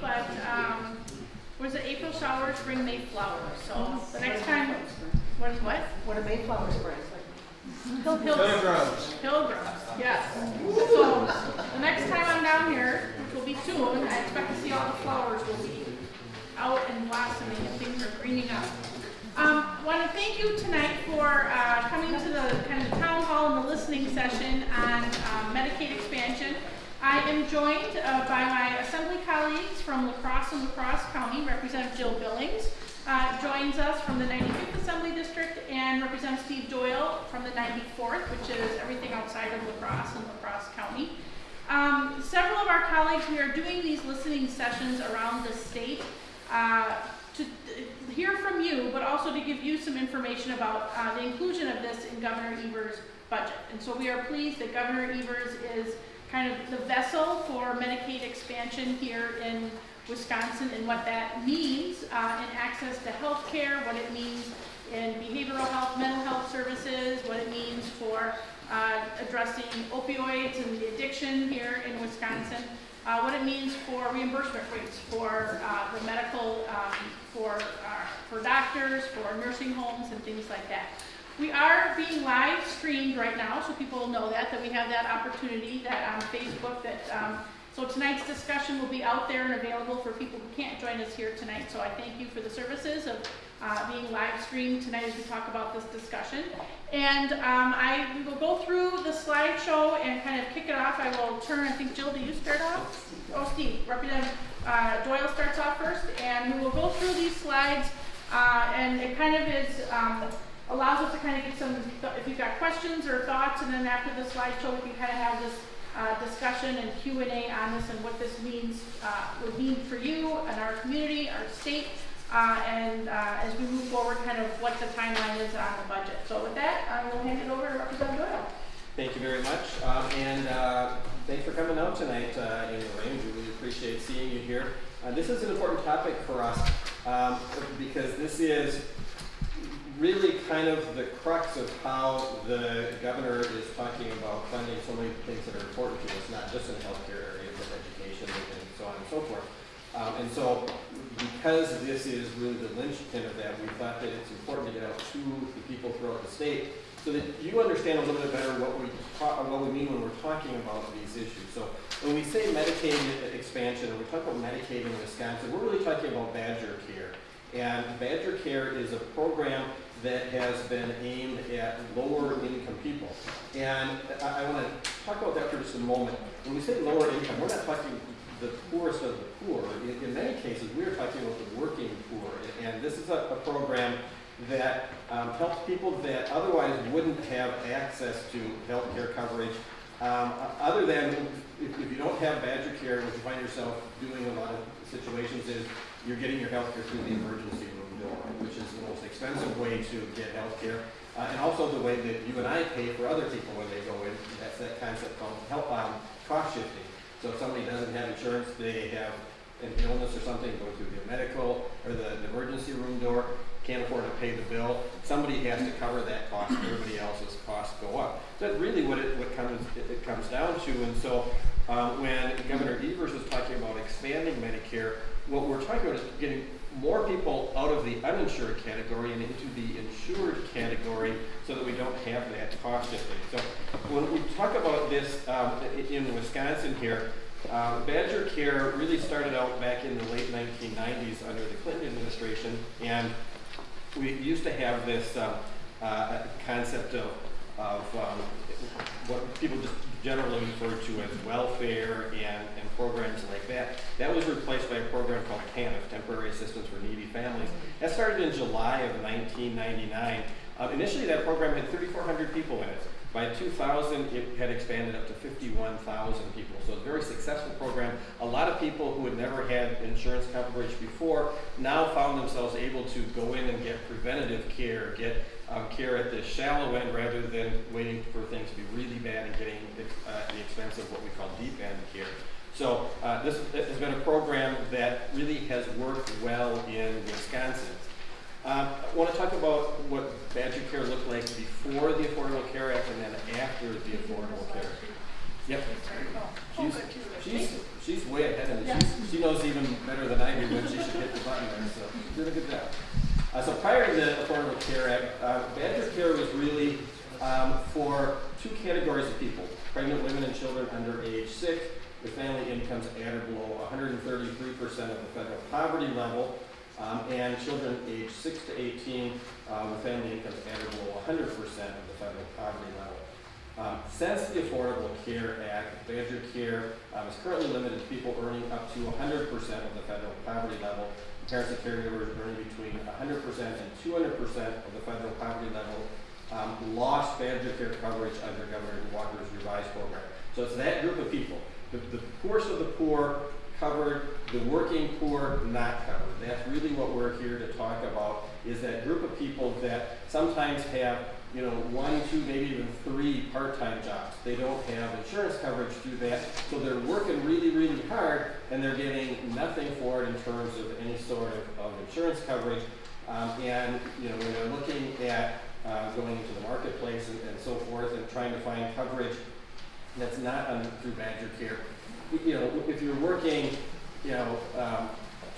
but, um, was it April showers bring May flowers, so the next time, what is what? What a Mayflower spring. Hill, Hill, Pilgrims. Pilgrims, yes. So, the next time I'm down here, which will be soon, I expect to see all the flowers will be out and blossoming and things are greening up. Um, want to thank you tonight for, uh, coming to the kind of town hall and the listening session on, um, Medicaid expansion. I am joined, uh, by my assembly colleagues from La Crosse and La Crosse county, Representative Jill Billings, uh, joins us from the 95th Assembly District and Representative Steve Doyle from the 94th, which is everything outside of La Crosse and La Crosse county. Um, several of our colleagues, we are doing these listening sessions around the state uh, to hear from you, but also to give you some information about uh, the inclusion of this in Governor Evers' budget. And so we are pleased that Governor Evers is kind of the vessel for Medicaid expansion here in Wisconsin and what that means uh, in access to health care, what it means in behavioral health, mental health services, what it means for uh, addressing opioids and the addiction here in Wisconsin, uh, what it means for reimbursement rates for uh, the medical, um, for, uh, for doctors, for nursing homes and things like that. We are being live streamed right now, so people know that, that we have that opportunity, that on Facebook, that, um, so tonight's discussion will be out there and available for people who can't join us here tonight. So I thank you for the services of uh, being live streamed tonight as we talk about this discussion. And um, I will go through the slideshow and kind of kick it off. I will turn, I think, Jill, do you start off? Oh, Steve, Representative uh, Doyle starts off first, and we will go through these slides. Uh, and it kind of is, um, allows us to kind of get some, if you've got questions or thoughts, and then after the slideshow, we can kind of have this uh, discussion and Q&A on this and what this means, uh, would mean for you and our community, our state, uh, and uh, as we move forward, kind of what the timeline is on the budget. So with that, I will hand it over to Representative Doyle. Thank you very much, um, and uh, thanks for coming out tonight uh, in the rain. We really appreciate seeing you here. Uh, this is an important topic for us um, because this is really kind of the crux of how the governor is talking about funding so many things that are important to us, not just in healthcare areas, but education and so on and so forth. Um, and so, because this is really the linchpin of that, we thought that it's important to get out to the people throughout the state so that you understand a little bit better what we what we mean when we're talking about these issues. So when we say Medicaid expansion, and we talk about Medicaid in Wisconsin, we're really talking about Badger Care. And Badger Care is a program that has been aimed at lower income people. And I, I want to talk about that for just a moment. When we say lower income, we're not talking the poorest of the poor. In, in many cases, we're talking about the working poor. And this is a, a program that um, helps people that otherwise wouldn't have access to health care coverage. Um, other than if, if, you don't have Badger Care, what you find yourself doing in a lot of situations is you're getting your health care through the emergency room door, which is the most expensive way to get health care. Uh, and also the way that you and I pay for other people when they go in. That's that concept called help um, cost shifting. So if somebody doesn't have insurance, they have an illness or something, go through the medical or the, the emergency room door, can't afford to pay the bill, somebody has to cover that cost, everybody else's costs go up. So that's really what it what comes it comes down to. And so um, when Governor Evers was talking about expanding Medicare, what we're talking about is getting more people out of the uninsured category and into the insured category so that we don't have that cost shifting. So when we talk about this um, in Wisconsin here, uh, Badger Care really started out back in the late 1990s under the Clinton administration, and we used to have this uh, uh, concept of, of um, what people just generally referred to as welfare and, and programs like that. That was replaced by a program called TANF, Temporary Assistance for Needy Families. That started in July of 1999. Uh, initially, that program had 3,400 people in it. By 2000, it had expanded up to 51,000 people. So a very successful program. A lot of people who had never had insurance coverage before now found themselves able to go in and get preventative care, get um, care at the shallow end rather than waiting for things to be really bad and getting uh, the expense of what we call deep end care. So uh, this has been a program that really has worked well in Wisconsin. Um, I want to talk about what Badger Care looked like before the Affordable Care Act and then after the Affordable Care Act. Yep. She's, she's, she's way ahead of it. She knows even better than I do when she should hit the button there. So did a good job. Uh, so prior to the Affordable Care Act, uh, Badger Care was really um, for two categories of people, pregnant women and children under age six, with family incomes at or below 133% of the federal poverty level, um, and children aged 6 to 18 uh, with family incomes at or below 100% of the federal poverty level. Um, since the Affordable Care Act, Badger Care um, is currently limited to people earning up to 100% of the federal poverty level. Parents and caregivers earning between 100% and 200% of the federal poverty level um, lost Badger Care coverage under Governor Walker's revised program. So it's that group of people. The, the poorest of the poor covered, the working poor not covered. That's really what we're here to talk about, is that group of people that sometimes have, you know, one, two, maybe even three part-time jobs. They don't have insurance coverage through that, so they're working really, really hard, and they're getting nothing for it in terms of any sort of, of insurance coverage. Um, and, you know, when they're looking at uh, going into the marketplace and, and so forth and trying to find coverage that's not under, through Badger Care. You know, if you're working, you know, um,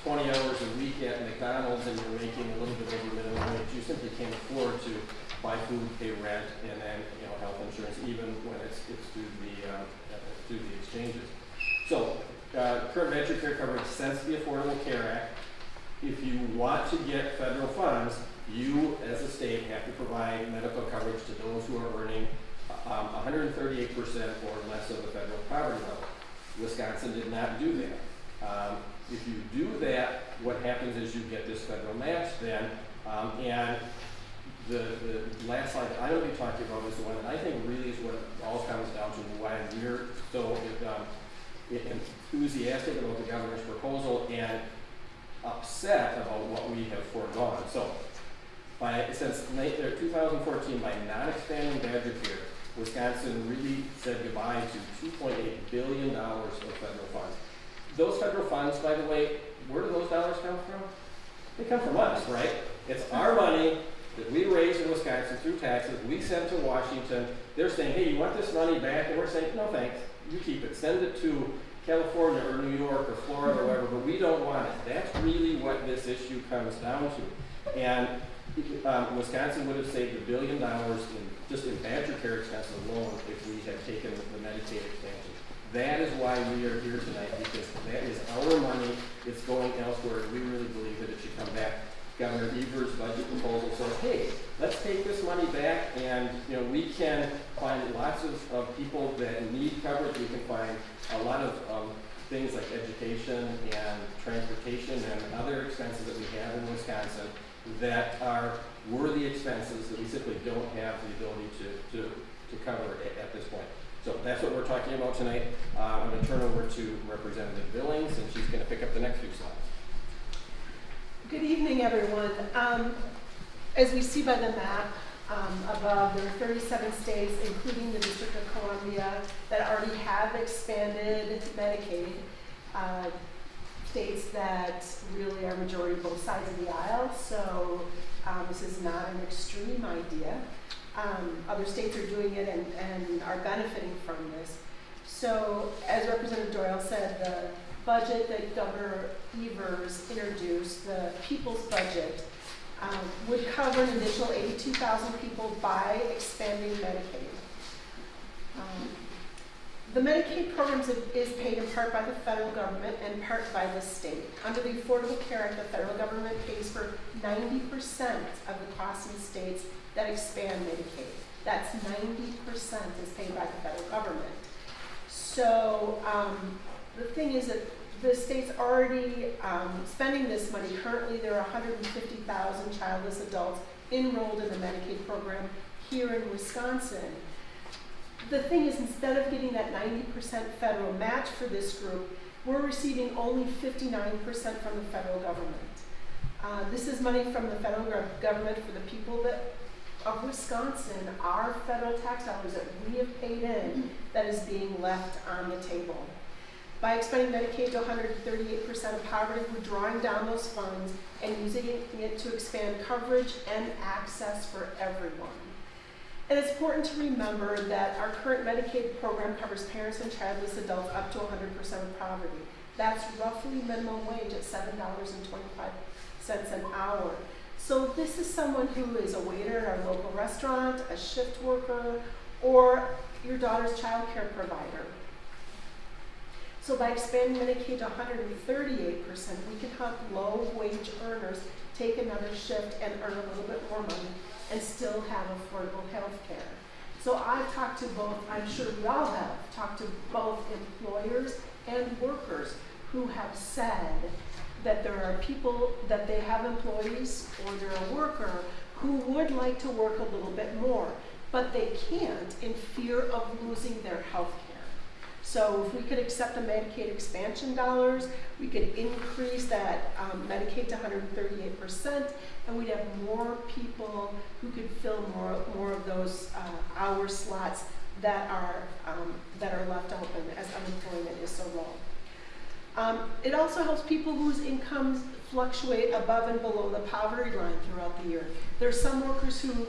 20 hours a week at McDonald's and you're making a little bit over minimum wage, you simply can't afford to buy food, pay rent, and then, you know, health insurance, even when it's, it's through the, um, uh, through the exchanges. So, uh, current Badger Care coverage since the Affordable Care Act, if you want to get federal funds, you as a state have to provide medical coverage to those who are earning um, 138% or less of the federal poverty level. Wisconsin did not do that. Um, if you do that, what happens is you get this federal match then, um, and the, the last slide that I'm going to be talking about is the one that I think really is what all comes down to why we're so um, enthusiastic about the governor's proposal and upset about what we have foregone. So, by since uh, 2014, by not expanding Badger Care, Wisconsin really said goodbye to $2.8 billion of federal funds. Those federal funds, by the way, where do those dollars come from? They come from us, right? It's our money that we raise in Wisconsin through taxes, we send to Washington. They're saying, hey, you want this money back? And we're saying, no thanks, you keep it. Send it to California or New York or Florida or whatever, but we don't want it. That's really what this issue comes down to. And um, Wisconsin would have saved a billion dollars in just in Badger Care expenses alone if we had taken the Medicaid expansion. That is why we are here tonight because that is our money. It's going elsewhere. We really believe that it should come back. Governor Evers' budget proposal says, hey, let's take this money back and you know we can find lots of, of people that need coverage. We can find a lot of um, things like education and transportation and other expenses that we have in Wisconsin that are worthy expenses that we simply don't have the ability to, to, to cover at, at this point. So that's what we're talking about tonight. Uh, I'm going to turn over to Representative Billings, and she's going to pick up the next few slides. Good evening, everyone. Um, as we see by the map um, above, there are 37 states, including the District of Columbia, that already have expanded Medicaid. Uh, states that really are majority both sides of the aisle, so um, this is not an extreme idea. Um, other states are doing it and, and are benefiting from this. So, as Representative Doyle said, the budget that Governor Evers introduced, the people's budget, um, would cover an additional 82,000 people by expanding Medicaid. Um, the Medicaid program is paid in part by the federal government and part by the state. Under the Affordable Care Act, the federal government pays for 90% of the costs in states that expand Medicaid. That's 90% is paid by the federal government. So um, the thing is that the state's already um, spending this money. Currently, there are 150,000 childless adults enrolled in the Medicaid program here in Wisconsin the thing is, instead of getting that 90% federal match for this group, we're receiving only 59% from the federal government. Uh, this is money from the federal government for the people that of Wisconsin, our federal tax dollars that we have paid in, that is being left on the table. By expanding Medicaid to 138% of poverty, we're drawing down those funds and using it to expand coverage and access for everyone. And it's important to remember that our current Medicaid program covers parents and childless adults up to 100% of poverty. That's roughly minimum wage at $7.25 an hour. So this is someone who is a waiter at our local restaurant, a shift worker, or your daughter's child care provider. So by expanding Medicaid to 138%, we can help low-wage earners take another shift and earn a little bit more money and still have affordable health care. So I've talked to both, I'm sure we all have, talked to both employers and workers who have said that there are people, that they have employees or they're a worker who would like to work a little bit more, but they can't in fear of losing their health care. So if we could accept the Medicaid expansion dollars, we could increase that um, Medicaid to 138%, and we'd have more people who could fill more, more of those uh, hour slots that are, um, that are left open as unemployment is so low. Um, it also helps people whose incomes fluctuate above and below the poverty line throughout the year. There's some workers who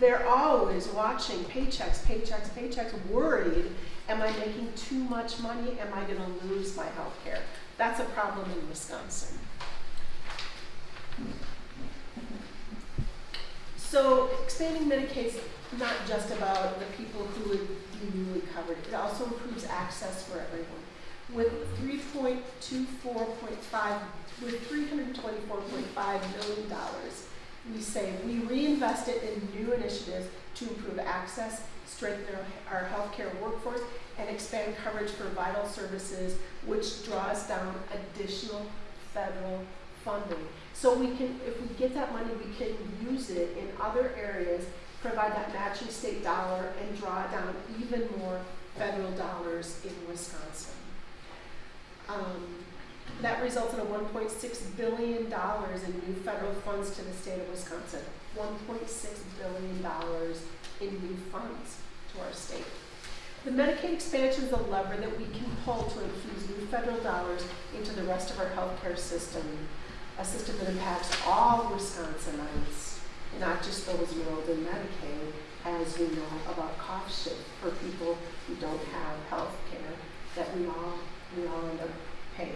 they're always watching paychecks, paychecks, paychecks, worried, am I making too much money? Am I going to lose my health care? That's a problem in Wisconsin. So expanding Medicaid is not just about the people who would be newly covered. It also improves access for everyone. With 3.24.5, with 324.5 million dollars, we say we reinvest it in new initiatives to improve access, strengthen our, our healthcare workforce, and expand coverage for vital services, which draws down additional federal funding. So we can, if we get that money, we can use it in other areas, provide that matching state dollar, and draw down even more federal dollars in Wisconsin. Um, that results in a $1.6 billion in new federal funds to the state of Wisconsin. $1.6 billion in new funds to our state. The Medicaid expansion is a lever that we can pull to infuse new federal dollars into the rest of our healthcare system, a system that impacts all Wisconsinites, not just those enrolled in Medicaid, as we know about cost shift for people who don't have health care that we all, we all end up paying.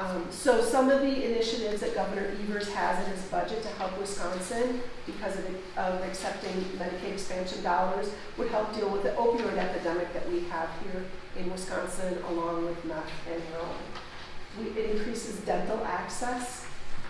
Um, so some of the initiatives that Governor Evers has in his budget to help Wisconsin because of, of accepting Medicaid expansion dollars would help deal with the opioid epidemic that we have here in Wisconsin along with meth and heroin. It increases dental access,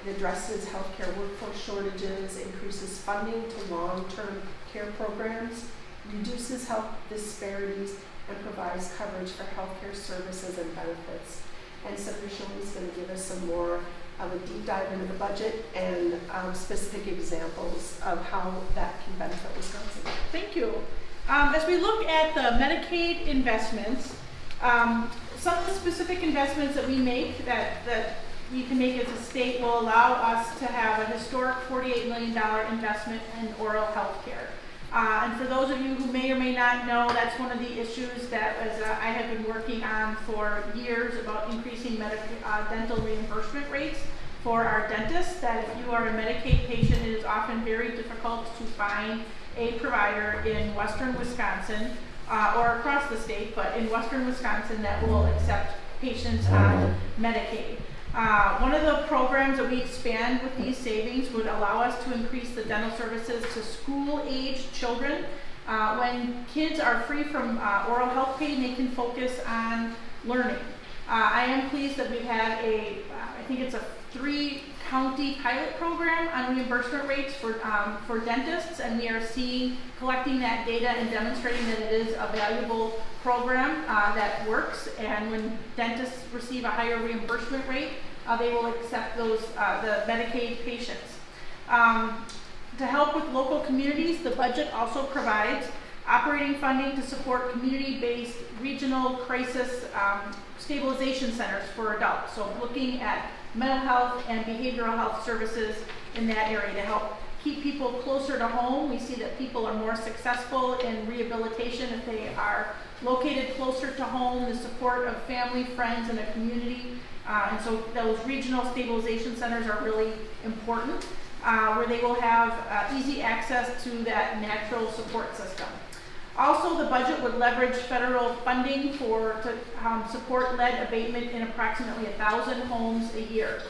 it addresses healthcare workforce shortages, increases funding to long-term care programs, reduces health disparities, and provides coverage for healthcare services and benefits and Senator Shilling is going to give us some more of a deep dive into the budget and um, specific examples of how that can benefit Wisconsin. Thank you. Um, as we look at the Medicaid investments, um, some of the specific investments that we make that, that we can make as a state will allow us to have a historic $48 million investment in oral health care. Uh, and for those of you who may or may not know, that's one of the issues that uh, I have been working on for years about increasing uh, dental reimbursement rates for our dentists. That if you are a Medicaid patient, it is often very difficult to find a provider in western Wisconsin uh, or across the state, but in western Wisconsin that will accept patients on Medicaid. Uh, one of the programs that we expand with these savings would allow us to increase the dental services to school-aged children. Uh, when kids are free from uh, oral health pain, they can focus on learning. Uh, I am pleased that we've had a, uh, I think it's a three county pilot program on reimbursement rates for, um, for dentists, and we are seeing, collecting that data and demonstrating that it is a valuable program uh, that works. And when dentists receive a higher reimbursement rate, uh, they will accept those, uh, the Medicaid patients. Um, to help with local communities, the budget also provides operating funding to support community-based regional crisis um, stabilization centers for adults. So looking at mental health and behavioral health services in that area to help keep people closer to home. We see that people are more successful in rehabilitation if they are located closer to home, the support of family, friends, and a community. Uh, and so those regional stabilization centers are really important, uh, where they will have uh, easy access to that natural support system. Also, the budget would leverage federal funding for to um, support lead abatement in approximately 1,000 homes a year.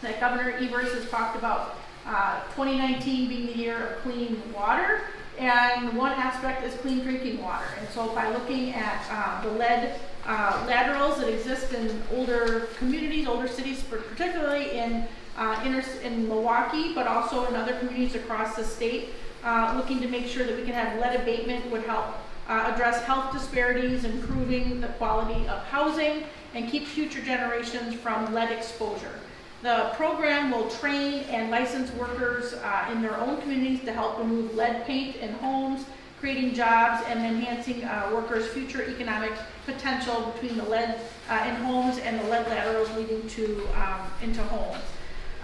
That Governor Evers has talked about uh, 2019 being the year of clean water, And one aspect is clean drinking water. And so by looking at uh, the lead uh, laterals that exist in older communities, older cities, particularly in uh, in Milwaukee, but also in other communities across the state, uh, looking to make sure that we can have lead abatement would help uh, address health disparities, improving the quality of housing, and keep future generations from lead exposure. The program will train and license workers uh, in their own communities to help remove lead paint in homes, creating jobs and enhancing uh, workers' future economic potential between the lead uh, in homes and the lead laterals leading to um, into homes.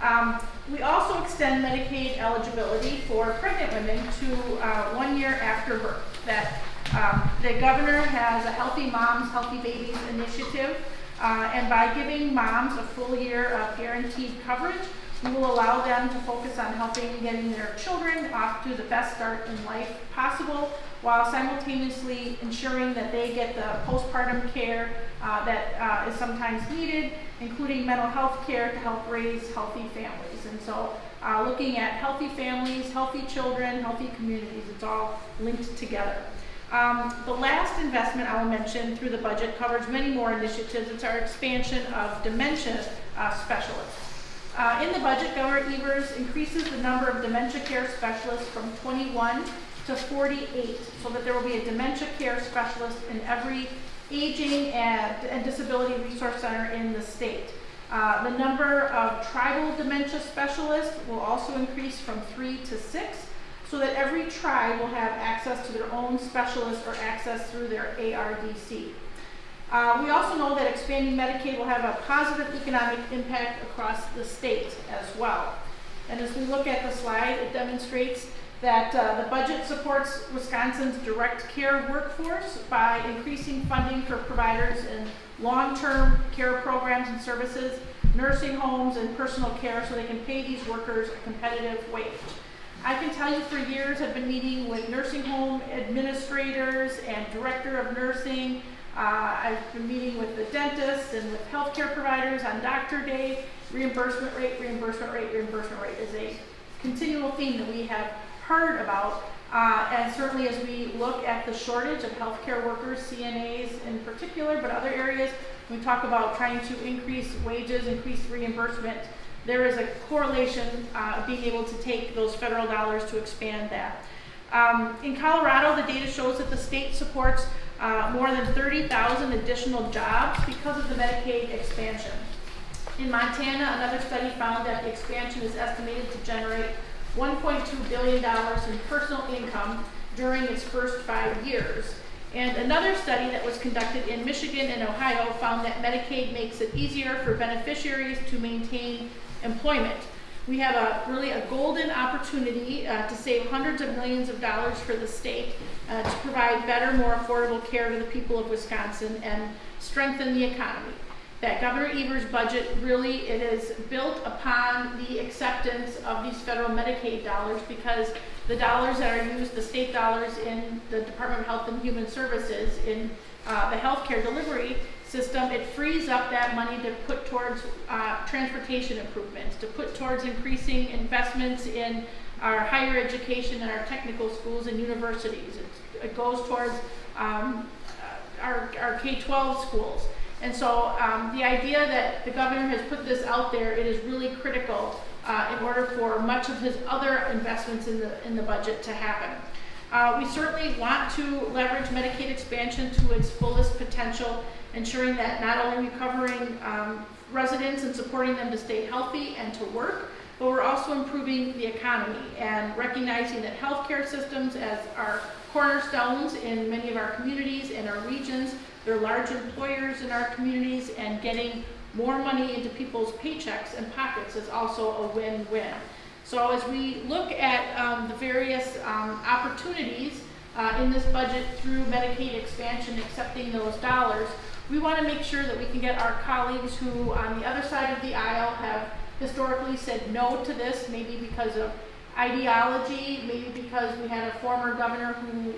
Um, we also extend Medicaid eligibility for pregnant women to uh, one year after birth. That um, the governor has a Healthy Moms, Healthy Babies initiative, uh, and by giving moms a full year of guaranteed coverage, we will allow them to focus on helping getting their children off to the best start in life possible, while simultaneously ensuring that they get the postpartum care uh, that uh, is sometimes needed, including mental health care to help raise healthy families. And so, uh, looking at healthy families, healthy children, healthy communities, it's all linked together. Um, the last investment I will mention through the budget covers many more initiatives. It's our expansion of dementia uh, specialists. Uh, in the budget, Governor Evers increases the number of dementia care specialists from 21 to 48, so that there will be a dementia care specialist in every aging and, and disability resource center in the state. Uh, the number of tribal dementia specialists will also increase from three to six, so that every tribe will have access to their own specialist or access through their ARDC. Uh, we also know that expanding Medicaid will have a positive economic impact across the state as well. And as we look at the slide, it demonstrates that uh, the budget supports Wisconsin's direct care workforce by increasing funding for providers in long-term care programs and services, nursing homes, and personal care so they can pay these workers a competitive wage. I can tell you for years I've been meeting with nursing home administrators and director of nursing. Uh, I've been meeting with the dentists and with healthcare providers on doctor day. Reimbursement rate, reimbursement rate, reimbursement rate is a continual theme that we have heard about. Uh, and certainly as we look at the shortage of healthcare workers, CNAs in particular, but other areas, we talk about trying to increase wages, increase reimbursement there is a correlation uh, being able to take those federal dollars to expand that. Um, in Colorado, the data shows that the state supports uh, more than 30,000 additional jobs because of the Medicaid expansion. In Montana, another study found that the expansion is estimated to generate $1.2 billion in personal income during its first five years. And another study that was conducted in Michigan and Ohio found that Medicaid makes it easier for beneficiaries to maintain employment. We have a really a golden opportunity uh, to save hundreds of millions of dollars for the state uh, to provide better, more affordable care to the people of Wisconsin and strengthen the economy. That Governor Evers' budget really it is built upon the acceptance of these federal Medicaid dollars because the dollars that are used, the state dollars in the Department of Health and Human Services in uh, the healthcare delivery system, it frees up that money to put towards uh, transportation improvements, to put towards increasing investments in our higher education and our technical schools and universities. It, it goes towards um, our, our K-12 schools. And so um, the idea that the governor has put this out there, it is really critical uh, in order for much of his other investments in the, in the budget to happen. Uh, we certainly want to leverage Medicaid expansion to its fullest potential ensuring that not only are we covering um, residents and supporting them to stay healthy and to work, but we're also improving the economy and recognizing that healthcare systems as our cornerstones in many of our communities and our regions, they're large employers in our communities and getting more money into people's paychecks and pockets is also a win-win. So as we look at um, the various um, opportunities uh, in this budget through Medicaid expansion, accepting those dollars, we want to make sure that we can get our colleagues who on the other side of the aisle have historically said no to this, maybe because of ideology, maybe because we had a former governor who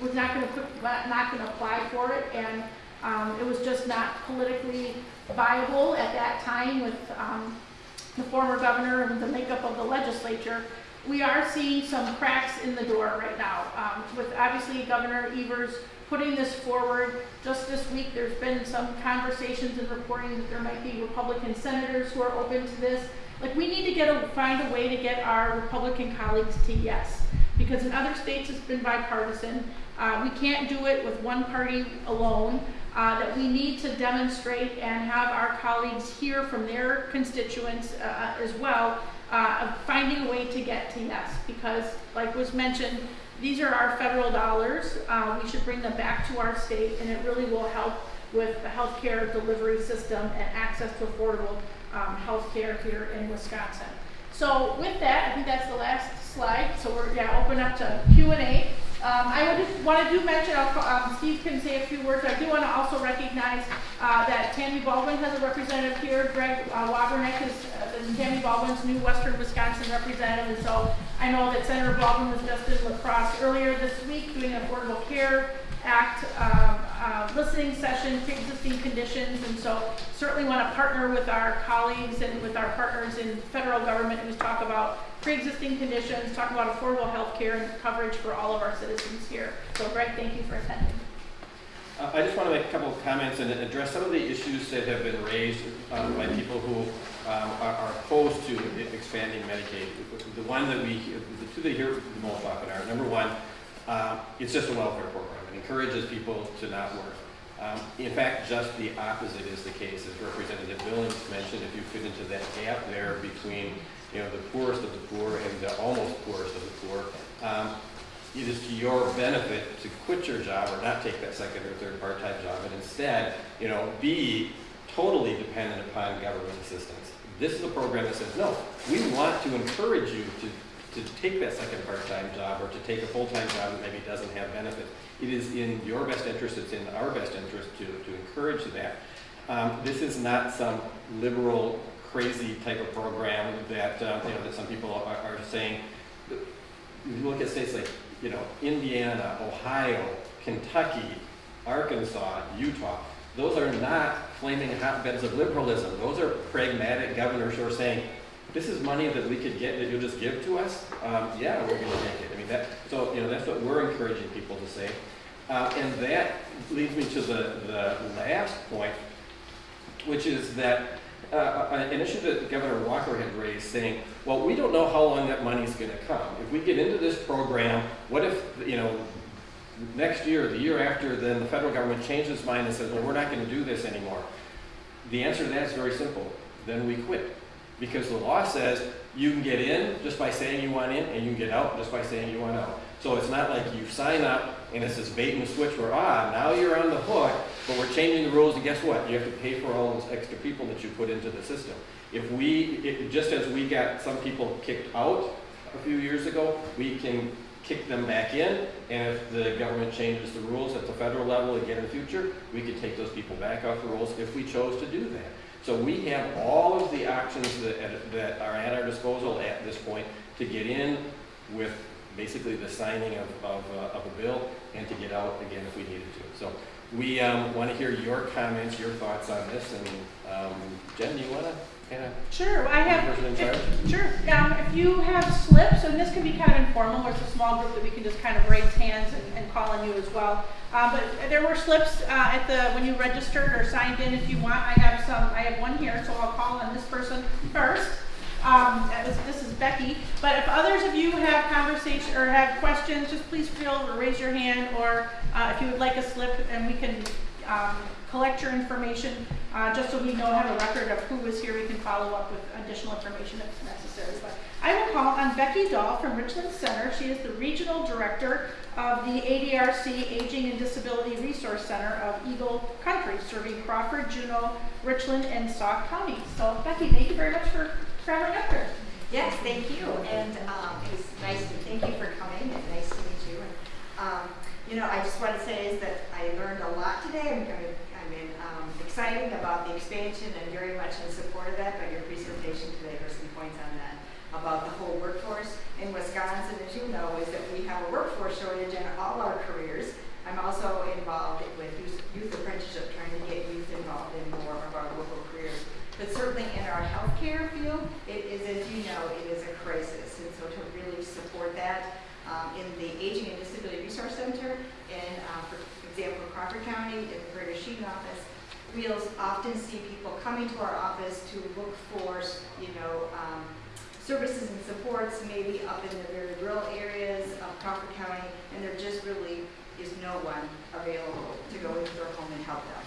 was not going to not going to apply for it, and um, it was just not politically viable at that time with um, the former governor and the makeup of the legislature. we are seeing some cracks in the door right now. Um, with obviously Governor Evers putting this forward, just this week, there's been some conversations and reporting that there might be Republican senators who are open to this. Like, we need to get a, find a way to get our Republican colleagues to yes, because in other states it's been bipartisan. Uh, we can't do it with one party alone. Uh, that we need to demonstrate and have our colleagues hear from their constituents uh, as well uh, of finding a way to get to yes, because like was mentioned, these are our federal dollars. Uh, we should bring them back to our state, and it really will help with the healthcare delivery system and access to affordable um, healthcare here in Wisconsin. So with that, I think that's the last slide. So we're yeah open up to Q and A. Um, I would just want to do mention, um, Steve can say a few words. I do want to also recognize uh, that Tammy Baldwin has a representative here. Greg uh, Wabernick is uh, Tammy Baldwin's new Western Wisconsin representative. And so I know that Senator Baldwin was just in La Crosse earlier this week doing Affordable Care Act um, uh, listening session, pre-existing conditions. And so certainly want to partner with our colleagues and with our partners in federal government who's talk about pre-existing conditions, talk about affordable health care and coverage for all of our citizens here. So Greg, thank you for attending. Uh, I just want to make a couple of comments and address some of the issues that have been raised um, by people who um, are are opposed to expanding Medicaid. The one that we, the two that hear the most often are, number one, uh, it's just a welfare program. Encourages people to not work. Um, In fact, just the opposite is the case, as Representative Billings mentioned, if you fit into that gap there between, you know, the poorest of the poor and the almost poorest of the poor, um, it is to your benefit to quit your job or not take that second or third part-time job and instead, you know, be totally dependent upon government assistance. This is a program that says, no, we want to encourage you to, to take that second part-time job or to take a full-time job that maybe doesn't have benefits. It is in your best interest, it's in our best interest to, to encourage that. Um, this is not some liberal, crazy type of program that, uh, you know, that some people are, are saying, you look at states like, you know, Indiana, Ohio, Kentucky, Arkansas, Utah, those are not flaming hotbeds of liberalism. Those are pragmatic governors who are saying, this is money that we could get that you'll just give to us. Um, yeah, we're going to take it. I mean, that, so, you know, that's what we're encouraging people to say. Uh, and that leads me to the, the last point, which is that uh, an issue that Governor Walker had raised, saying, well, we don't know how long that money's going to come. If we get into this program, what if, you know, next year, the year after, then the federal government changes its mind and says, well, we're not going to do this anymore? The answer to that is very simple. Then we quit. Because the law says you can get in just by saying you want in, and you can get out just by saying you want out. So it's not like you sign up and it's this bait and switch where, ah, now you're on the hook, but we're changing the rules, and guess what? You have to pay for all those extra people that you put into the system. If we, it, just as we got some people kicked out a few years ago, we can kick them back in, and if the government changes the rules at the federal level again in the future, we could take those people back off the rolls if we chose to do that. So we have all of the options that, that are at our disposal at this point to get in with basically the signing of, of, uh, of a bill and to get out again if we needed to. So we um, want to hear your comments, your thoughts on this, and um, Jen, do you want to Sure, I have. Person in if- charge? Sure, um, if you have slips, and this can be kind of informal, or it's a small group that we can just kind of raise hands and, and call on you as well. Uh, but there were slips, uh, at the, when you registered or signed in, if you want, I have some, I have one here, so I'll call on this person first. Um, was- this is Becky, but if others of you have conversation, or have questions, just please feel raise your hand, or, uh, if you would like a slip, and we can, um, collect your information, uh, just so we know, have a record of who was here, we can follow up with additional information if necessary. But I will call on Becky Dahl from Richland Center. She is the Regional Director of the ADRC Aging and Disability Resource Center of Eagle Country, serving Crawford, Juneau, Richland, and Sauk counties. So Becky, thank you very much for traveling up here. Yes, thank you, and um, it was nice, to thank you for coming, and nice to meet you. And um, You know, I just want to say is that I learned a lot today, I'm, I'm- I'm in, um, excited about the expansion and very much in support of that, but your presentation today, were some points on that, about the whole workforce in Wisconsin, as you know, is that we have a workforce shortage in all our careers. I'm also involved with youth- youth apprenticeship, trying to get youth involved in more of our local careers. But certainly in our healthcare field, it is, as you know, it is a crisis. And so to really County, in the Prairie du Chien office, we'll often see people coming to our office to look for, you know, um, services and supports, maybe up in the very rural areas of Crawford County, and there just really is no one available to go into their home and help them.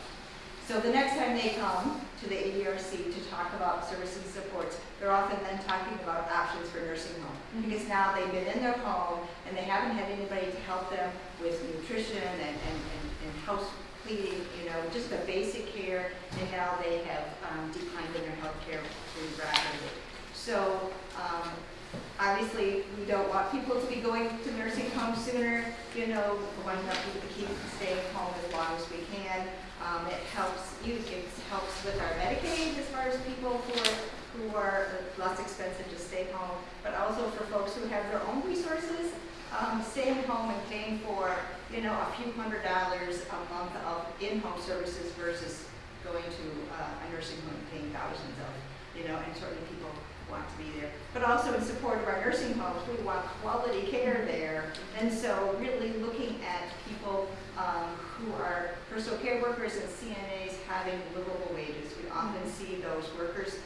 So the next time they come to the ADRC to talk about services and supports, they're often then talking about options for nursing home. Because now they've been in their home and they haven't had anybody to help them with nutrition and, and, and, and house you know, just the basic care, and now they have um, declined in their health care pretty rapidly. So, um, obviously, we don't want people to be going to nursing homes sooner, you know, we want people to keep staying home as long as we can. Um, it helps you, it helps with our Medicaid as far as people who are, who are less expensive to stay home, but also for folks who have their own resources, um, staying home and paying for, you know, a few hundred dollars a month of in-home services versus going to uh, a nursing home and paying thousands of, you know, and certainly people want to be there. But also in support of our nursing homes, we want quality care there. And so really looking at people um, who are personal care workers and CNAs having livable wages. We often see those workers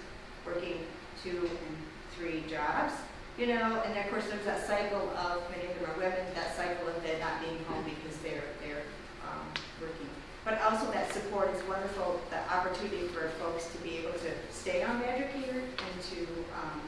working two and three jobs, you know, and of course there's that cycle of, many of them are women, that cycle of them not being home because they're, they're um, working. But also that support is wonderful, the opportunity for folks to be able to stay on Badger Care and to, um,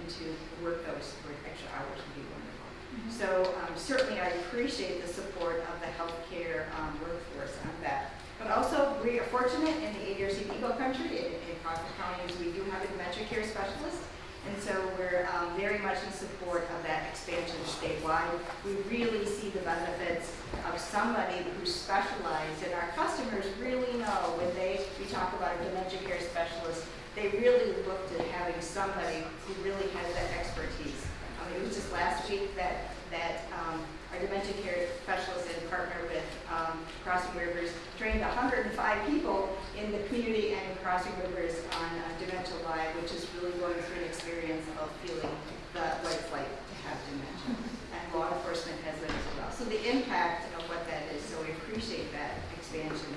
and to work those extra hours would be wonderful. So um, certainly I appreciate the support of the healthcare um, workforce on that. But also, we are fortunate in the ADRC Eagle Country, in, in Crawford County, is we do have a dementia care specialist. And so we're um, very much in support of that expansion statewide. We really see the benefits of somebody who specializes, and our customers really know when they, we talk about a dementia care specialist, they really look to having somebody who really has that expertise. It was just last week that, that um, our dementia care specialist and partner with um, Crossing Rivers trained 105 people in the community and Crossing Rivers on uh, Dementia Live, which is really going through an experience of feeling the, what it's like to have dementia. And law enforcement has it as well. So the impact of what that is, so we appreciate that expansion.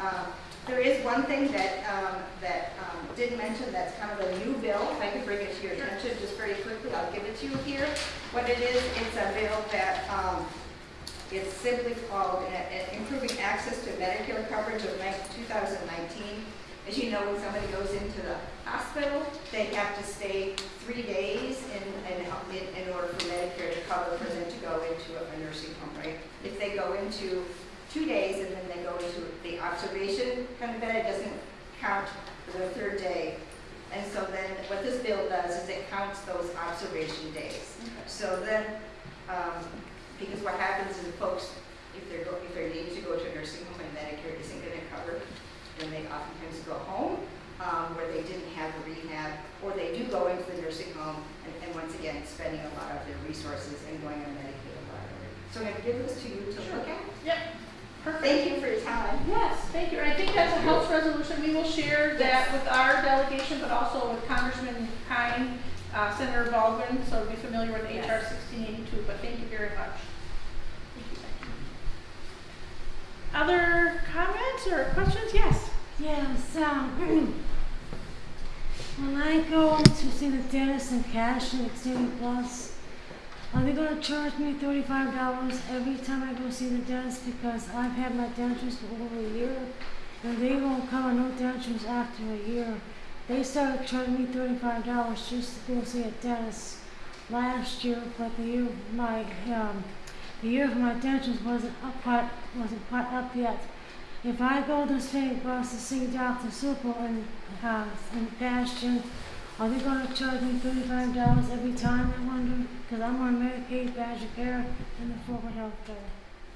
Um, there is one thing that, um, that, um, didn't mention that's kind of a new bill, if I could bring it to your attention just very quickly, I'll give it to you here. What it is, it's a bill that, um, it's simply called uh, uh, Improving Access to Medicare Coverage of 2019. As you know, when somebody goes into the hospital, they have to stay three days in, in, in- in order for Medicare to cover for them to go into a nursing home, right? If they go into two days and then they go into the observation kind of bed, it doesn't count for the third day. And so then what this bill does is it counts those observation days. So then, um, because what happens is folks, if they're, go- if they're needing to go to a nursing home and Medicare isn't gonna cover, then they oftentimes go home, um, where they didn't have a rehab, or they do go into the nursing home, and, and once again, spending a lot of their resources and going on Medicaid a lot. So I'm gonna give this to you to look at. Yep, perfect. Thank you for your time. Yes, thank you. I think that's a House resolution. We will share that with our delegation, but also with Congressman Kind, uh, Senator Baldwin, so be familiar with HR Yes. sixteen eighty-two, but thank you very much. Thank you, thank you. Other comments or questions? Yes. Yes, um, when I go to see the dentist in cash and Extreme Plus, are they gonna charge me thirty-five dollars every time I go see the dentist because I've had my dentures for over a year and they won't cover no dentures after a year. They started charging me thirty-five dollars just to go see a dentist last year, but the year my um the year for my dentures wasn't up quite wasn't quite up yet. If I go to St. Cross to see Dr. Super and uh, in Bastion, are they gonna charge me thirty-five dollars every time, I wonder? Cause I'm on Medicaid, Badger Care, and the Forward Health Care.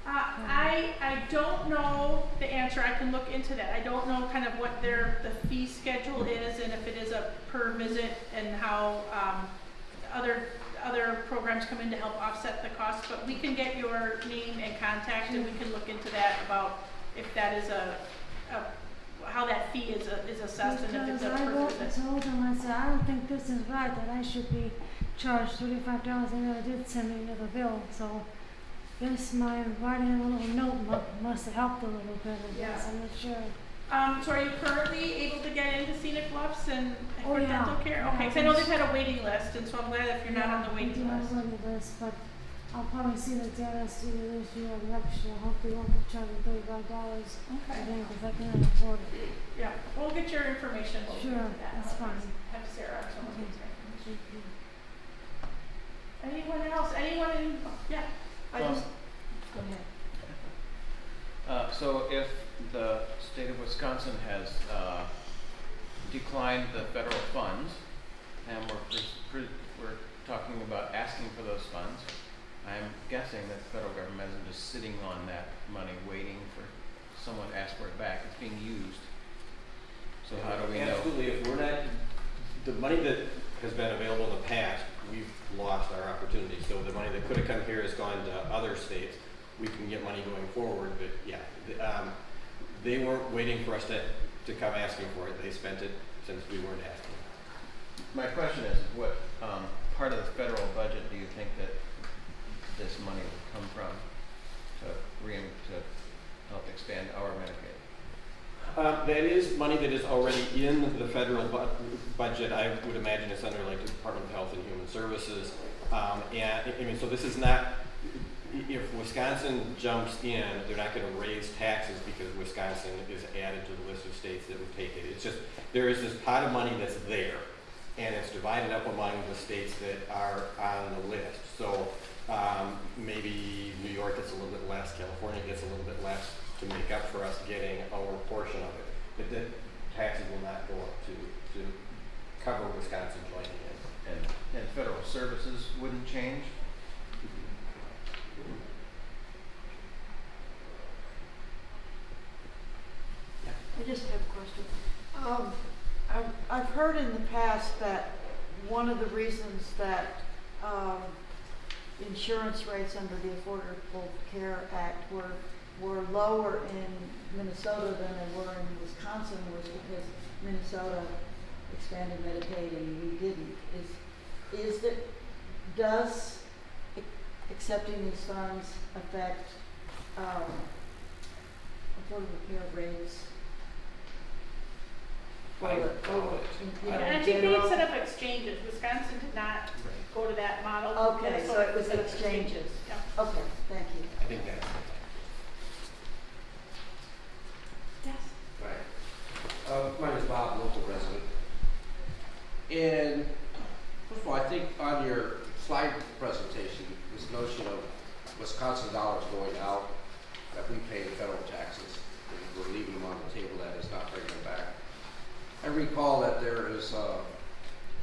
Uh, I, I don't know the answer, I can look into that, I don't know kind of what their, the fee schedule is and if it is a per visit and how, um, other, other programs come in to help offset the cost, but we can get your name and contact and we can look into that about if that is a, a, how that fee is, a- is assessed and if it's a Because I per wrote, visit. told them, I said, I don't think this is right, that I should be charged thirty-five dollars, and they did send me another bill, so guess my writing a little note mu- must have helped a little bit, I guess, Yeah. I'm not sure. Um, so are you currently able to get into Scenic Bluffs and Oh, for yeah. dental care? Yeah, Okay, 'cause I know they've had a waiting list, and so I'm glad if you're not on the waiting list. list, but I'll probably see the dentist either this year or next year, hopefully won't be charging thirty-five dollars Okay. again, cause I can't afford it. Yeah, we'll get your information. We'll Sure, get that. that's fine. Have Sarah, or someone get your information. Thank you. Anyone else? Anyone in, yeah, I Um, just, go ahead. Uh, so if the state of Wisconsin has, uh, declined the federal funds, and we're, pres- pre- we're talking about asking for those funds, I'm guessing that the federal government isn't just sitting on that money waiting for someone to ask for it back, it's being used. So how do we know? Absolutely, if we're not, the money that has been available in the past, we've lost our opportunity. So the money that could have come here has gone to other states. We can get money going forward, but yeah, um, they weren't waiting for us to, to come asking for it. They spent it since we weren't asking. My question is, what, um, part of the federal budget do you think that this money would come from to re, to help expand our Medicaid? Um, that is money that is already in the federal bu- budget. I would imagine it's under like the Department of Health and Human Services. Um, and, I mean, so this is not, if Wisconsin jumps in, they're not gonna raise taxes because Wisconsin is added to the list of states that would take it. It's just, there is this pot of money that's there, and it's divided up among the states that are on the list. So, um, maybe New York gets a little bit less, California gets a little bit less to make up for us getting our portion of it. But the taxes will not go up to, to cover Wisconsin joining in. And, and federal services wouldn't change? I just have a question. Um, I've, I've heard in the past that one of the reasons that, um, insurance rates under the Affordable Care Act were, were lower in Minnesota than they were in Wisconsin was because Minnesota expanded Medicaid and we didn't. Is, is that, does accepting these funds affect, um, affordable care rates? For I the, doubt for, it. you know, and I in think they had set up exchanges. Wisconsin did not go to that model. Okay, so it was exchanges. Yeah. Okay, thank you. I think that's. Yes. Right. Uh, my name is Bob, local resident. And first of all, I think on your slide presentation, this notion of Wisconsin dollars going out, that we pay federal taxes, and we're leaving them on the table, that is not bringing them back. I recall that there is, uh,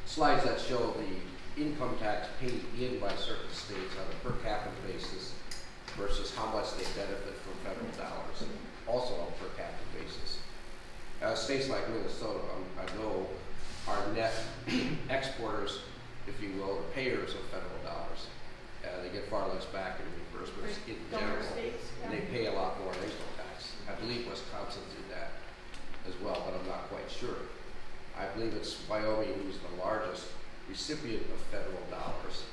slides that show the income tax paid in by certain states on a per capita basis versus how much they benefit from federal dollars, also on a per capita basis. Uh, states like Minnesota, um, I know, are net exporters, if you will, or payers of federal dollars. Uh, they get far less back in reimbursements in general, states, and they pay a lot more in income tax. I believe Wisconsin did that as well, but I'm not quite sure. I believe it's Wyoming who's the largest recipient of federal dollars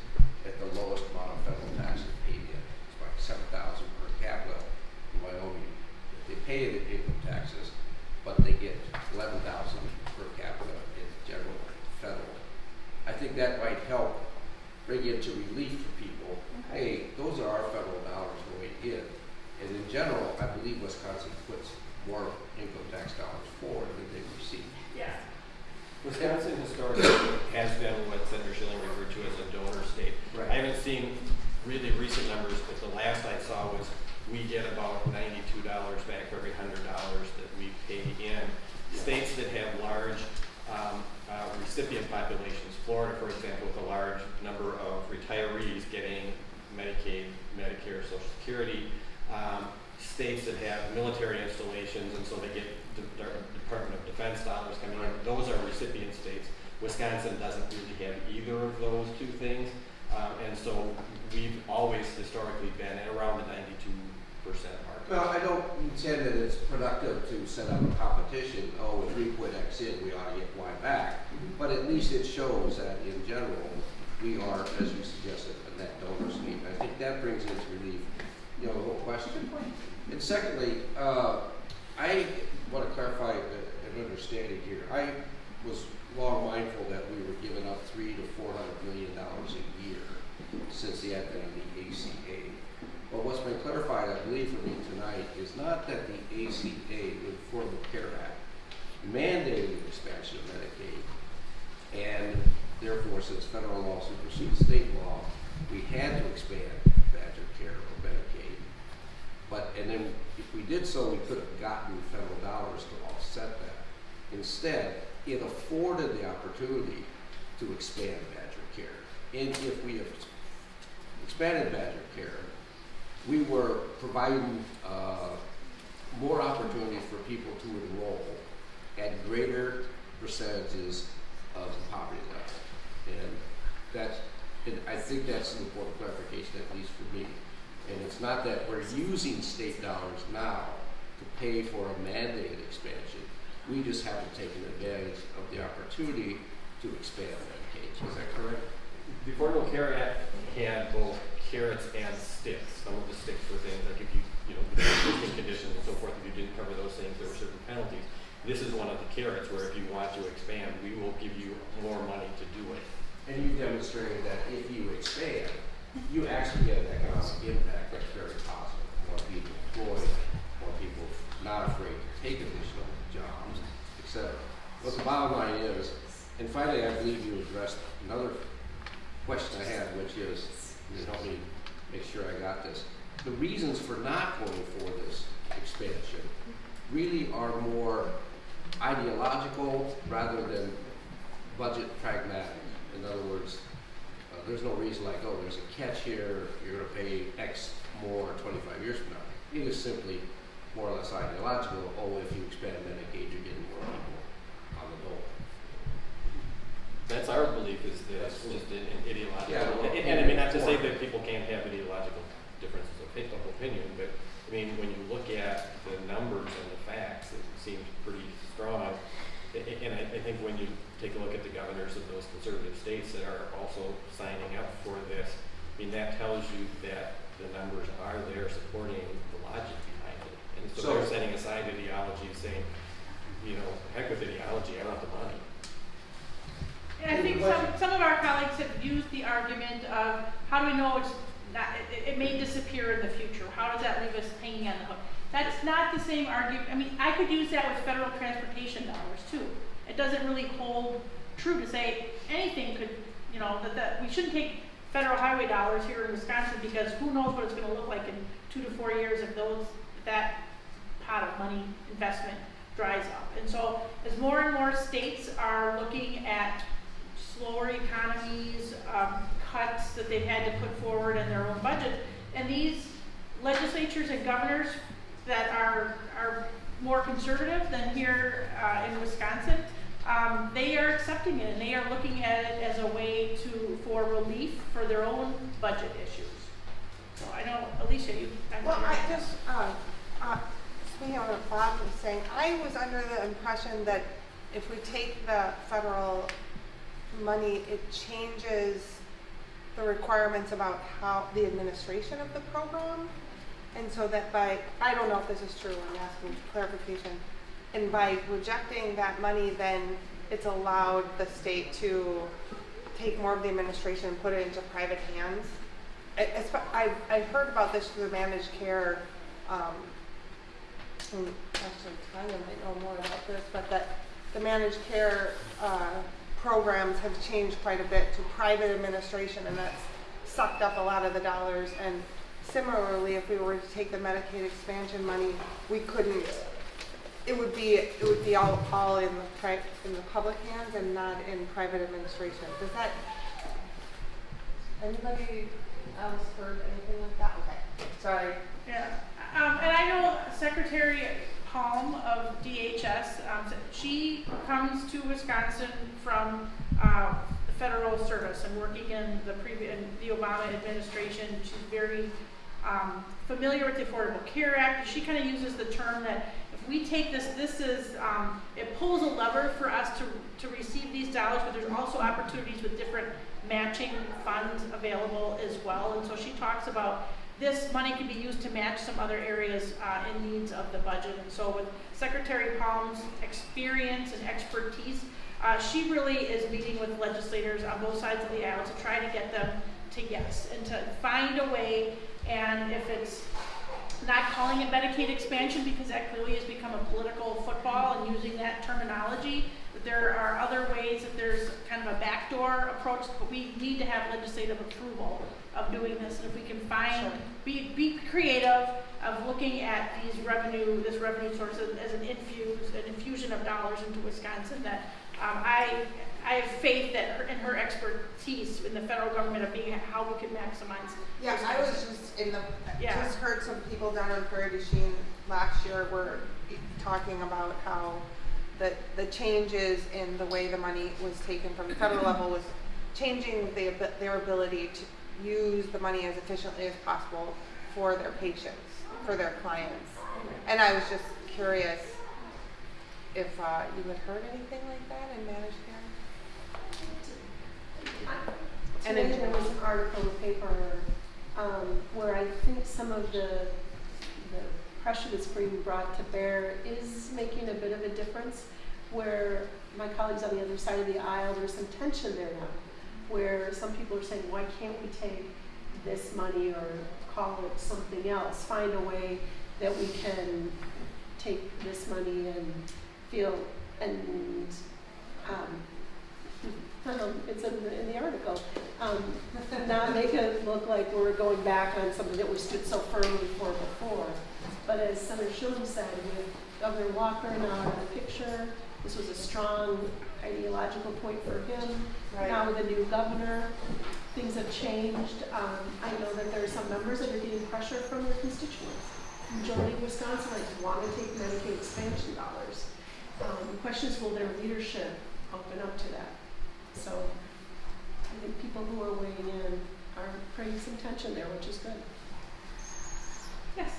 at the lowest amount of federal taxes paid in. It's like seven thousand per capita in Wyoming. They pay the income taxes, but they get eleven thousand per capita in general federal. I think that might help bring into relief for people, hey, those are our federal dollars going in. And in general, I believe Wisconsin puts more income tax dollars forward than they receive. Yeah. Wisconsin historically has been what Senator Shilling referred to as a donor state. Right. I haven't seen really recent numbers, but the last I saw was we get about ninety-two dollars back for every hundred dollars that we pay in. States that have large um, uh, recipient populations, Florida, for example, with a large number of retirees getting Medicaid, Medicare, Social Security. Um, states that have military installations, and so they get the the Department of Defense dollars coming in. Those are recipient states. Wisconsin doesn't really have either of those two things. Um, and so we've always historically been at around the ninety-two percent mark. Well, I don't intend that it's productive to set up a competition, oh, if we put X in, we ought to get Y back. But at least it shows that in general, we are, as you suggested, a net donor state. I think that brings into relief you know, the whole question. And secondly, uh, I want to clarify an understanding here. I was long mindful that we were giving up three to four hundred million dollars a year since the advent of the ACA. But what's been clarified, I believe, for me tonight is not that the ACA, the Affordable Care Act, mandated the expansion of Medicaid. And therefore, since federal law supersedes state law, we had to expand Badger Care or Medicaid. But, and then if we did so, we could have gotten federal dollars to offset that. Instead, it afforded the opportunity to expand Badger Care. And if we have expanded Badger Care, we were providing uh, more opportunities for people to enroll at greater percentages of the poverty level. And that's, and I think that's an important clarification, at least for me. And it's not that we're using state dollars now to pay for a mandated expansion. We just haven't taken advantage of the opportunity to expand Medicaid. Is that correct? The Affordable Care Act had both carrots and sticks. Some of the sticks were things like if you, you know, existing conditions and so forth, if you didn't cover those things, there were certain penalties. This is one of the carrots where if you want to expand, we will give you more money to do it. And you demonstrated that if you expand, you actually get an economic impact that's very positive. More people employed, more people not afraid to take additional jobs, et cetera. But the bottom line is, and finally, I believe you addressed another question I had, which is, you help me make sure I got this. The reasons for not going for this expansion really are more ideological rather than budget pragmatic. In other words, there's no reason like, oh, there's a catch here, you're gonna pay X more twenty-five years from now. It is simply more or less ideological, oh, if you expand Medicaid, you're getting more people on the dole. That's our belief is that it's That's- just an an ideological, Yeah, well, and, and I mean, not to say that people can't have ideological differences of opi- opinion, but, I mean, when you look at the numbers and the facts, it seems pretty strong. And I, I think when you take a look at the governors of those conservative states that are also signing up for this, I mean, that tells you that the numbers are there supporting the logic behind it. And so they're setting aside ideology, saying, you know, heck with ideology, I want the money. And I think some, some of our colleagues have used the argument of, how do we know it's not, it, it may disappear in the future? How does that leave us hanging on the hook? That's not the same argument, I mean, I could use that with federal transportation dollars too. It doesn't really hold true to say anything could, you know, that, that, we shouldn't take federal highway dollars here in Wisconsin because who knows what it's gonna look like in two to four years if those, that pot of money investment dries up. And so as more and more states are looking at slower economies, um, cuts that they've had to put forward in their own budget, and these legislatures and governors that are, are more conservative than here, uh, in Wisconsin, um, they are accepting it and they are looking at it as a way to, for relief for their own budget issues. So I know, Alicia, you. I'm Well, I just, uh, uh, speaking of what Bob was saying, I was under the impression that if we take the federal money, it changes the requirements about how, the administration of the program. And so that by, I don't know if this is true, I'm asking for clarification. And by rejecting that money, then it's allowed the state to take more of the administration and put it into private hands. I, I, I heard about this through the managed care, um, and actually Tanya might know more about this, but that the managed care, uh, programs have changed quite a bit to private administration and that's sucked up a lot of the dollars. And similarly, if we were to take the Medicaid expansion money, we couldn't, it would be, it would be all, all in the pri- in the public hands and not in private administration. Does that, anybody else heard anything like that? Okay, sorry. Yeah, um, and I know Secretary Palm of DHS, um, she comes to Wisconsin from, uh, the federal service and working in the previous, the Obama administration. She's very, um, familiar with the Affordable Care Act. She kind of uses the term that if we take this, this is, um, it pulls a lever for us to, to receive these dollars, but there's also opportunities with different matching funds available as well. And so she talks about this money can be used to match some other areas uh, in needs of the budget. And so with Secretary Palm's experience and expertise, uh, she really is meeting with legislators on both sides of the aisle to try to get them to yes and to find a way. And if it's not calling it Medicaid expansion because that clearly has become a political football and using that terminology. But there are other ways that there's kind of a backdoor approach, but we need to have legislative approval of doing this. And if we can find, be, be creative of looking at these revenue, this revenue source as, as an infuse, an infusion of dollars into Wisconsin that um, I, I have faith that her, in her expertise in the federal government of being how we can maximize. Yeah, I was just in the, Yeah. just heard some people down in Prairie du Chien last year were talking about how the, the changes in the way the money was taken from the federal level was changing the, their ability to use the money as efficiently as possible for their patients, for their clients. And I was just curious if, uh, you had heard anything like that in managed? And Today there was an article in the paper, um, where I think some of the, the pressure that's being brought to bear is making a bit of a difference. Where my colleagues on the other side of the aisle, there's some tension there now, where some people are saying, why can't we take this money or call it something else? Find a way that we can take this money and feel, and, um, um, it's in the, in the article, um, not make it look like we're going back on something that we stood so firmly for before. But as Senator Schumer said, with Governor Walker now in the picture, this was a strong ideological point for him. Now with a new governor, things have changed. Um, I know that there are some members that are getting pressure from their constituents. Majority of Wisconsinites want to take Medicaid expansion dollars. Um, the question is, will their leadership open up to that? So I think people who are weighing in are creating some tension there, which is good. Yes.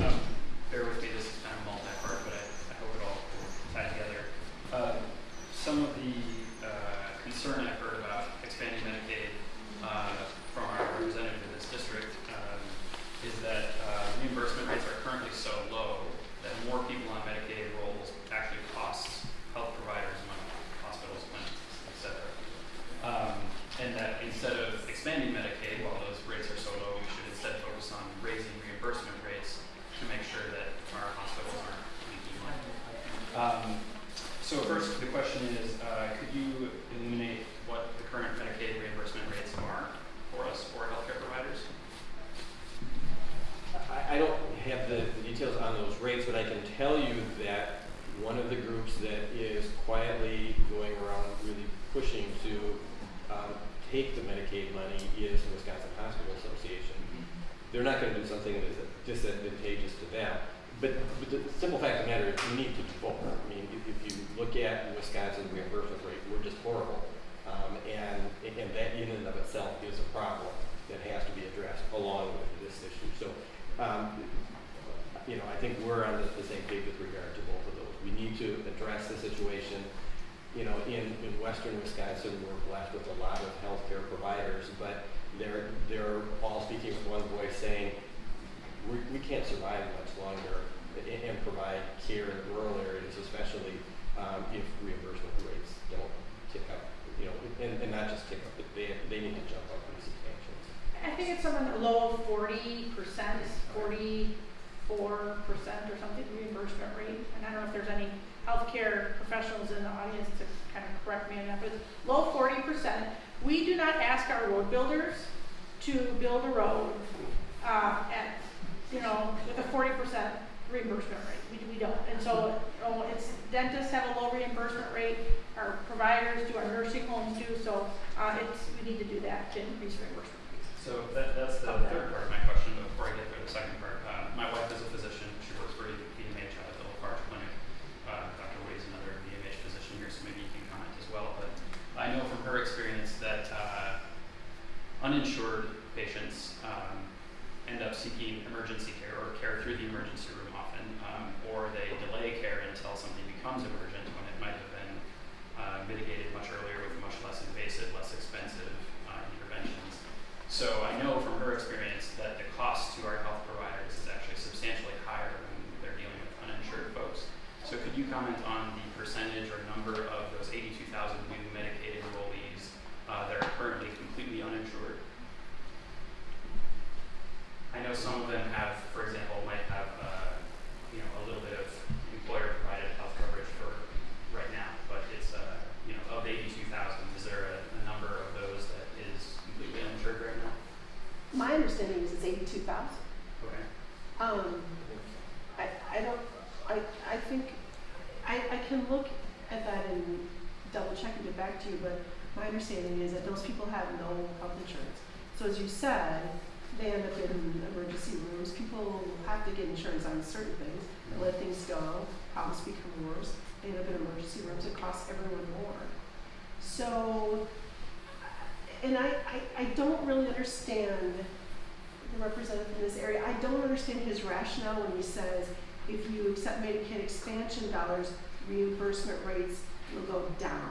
Um, bear with me, this is kind of multi-part, but I, I hope it all will tie together. Uh, some of the uh, concern I've heard about expanding Medicaid uh, from our representative in this district um, is that uh, reimbursement rates are currently so low that more people on Medicaid rolls actually costs health providers money, hospitals, clinics, et cetera. Um, and that instead of expanding Medicaid, while those rates are so low, we should instead focus on raising reimbursement rates to make sure that our hospitals aren't leaking money. Um, so first, the question is, uh, could you illuminate what the current Medicaid reimbursement rates are for us, for healthcare providers? I, I don't have the, the details on those rates, but I can tell you that one of the groups that is quietly going around really pushing to um, take the Medicaid money is the Wisconsin Hospital Association. They're not going to do something that is disadvantageous to them. But, but the simple fact of the matter is we need to do both. I mean, if, if you look at Wisconsin reimbursement rate, we're just horrible. Um, and, and that in and of itself is a problem that has to be addressed along with this issue. So, um, you know, I think we're on the, the same page with regard to both of those. We need to address the situation. You know, in, in western Wisconsin, we're blessed with a lot of healthcare providers, but they're, they're all speaking with one voice saying, we, we can't survive much longer and, and provide care in rural areas, especially um, if reimbursement rates don't tick up. You know, and, and not just tick up, but they, they need to jump up pretty substantially. I think it's something low forty percent, forty-four percent or something reimbursement rate. And I don't know if there's any healthcare professionals in the audience to kind of correct me on that, but low forty percent. We do not ask our road builders to build a road, uh, at, you know, with a forty percent reimbursement rate. We, we don't. And so, oh, it's, dentists have a low reimbursement rate, our providers do, our nursing homes do, so, uh, it's, we need to do that to increase reimbursement rates. So that, that's the third part of my question, before I get to the second part, uh, my wife is a physician, she works for VMH out at the La Farge Clinic. Uh, Dr. Wade is another VMH physician here, so maybe you can comment as well, but I know from her experience that, uh, uninsured patients, um, end up seeking emergency care or care through the emergency room often, um, or they delay care until something becomes emergent when it might have been, uh, mitigated much earlier with much less invasive, less expensive, uh, interventions. So I know from her experience that the you comment on the percentage or number of those eighty-two thousand new Medicaid enrollees uh, that are currently completely uninsured? I know some of them have, for example, might have, uh, you know, a little bit of employer-provided health coverage for right now, but it's, uh, you know, of eighty-two thousand, is there a, a number of those that is completely uninsured right now? My understanding is it's eighty-two thousand. Okay. Um, I, I don't, I, I think, I, I can look at that and double check and get back to you, but my understanding is that those people have no health insurance. So as you said, they end up in emergency rooms, people have to get insurance on certain things, let things go, problems become worse, they end up in emergency rooms, it costs everyone more. So, and I, I, I don't really understand the representative in this area, I don't understand his rationale when he says, if you accept Medicaid expansion dollars, reimbursement rates will go down.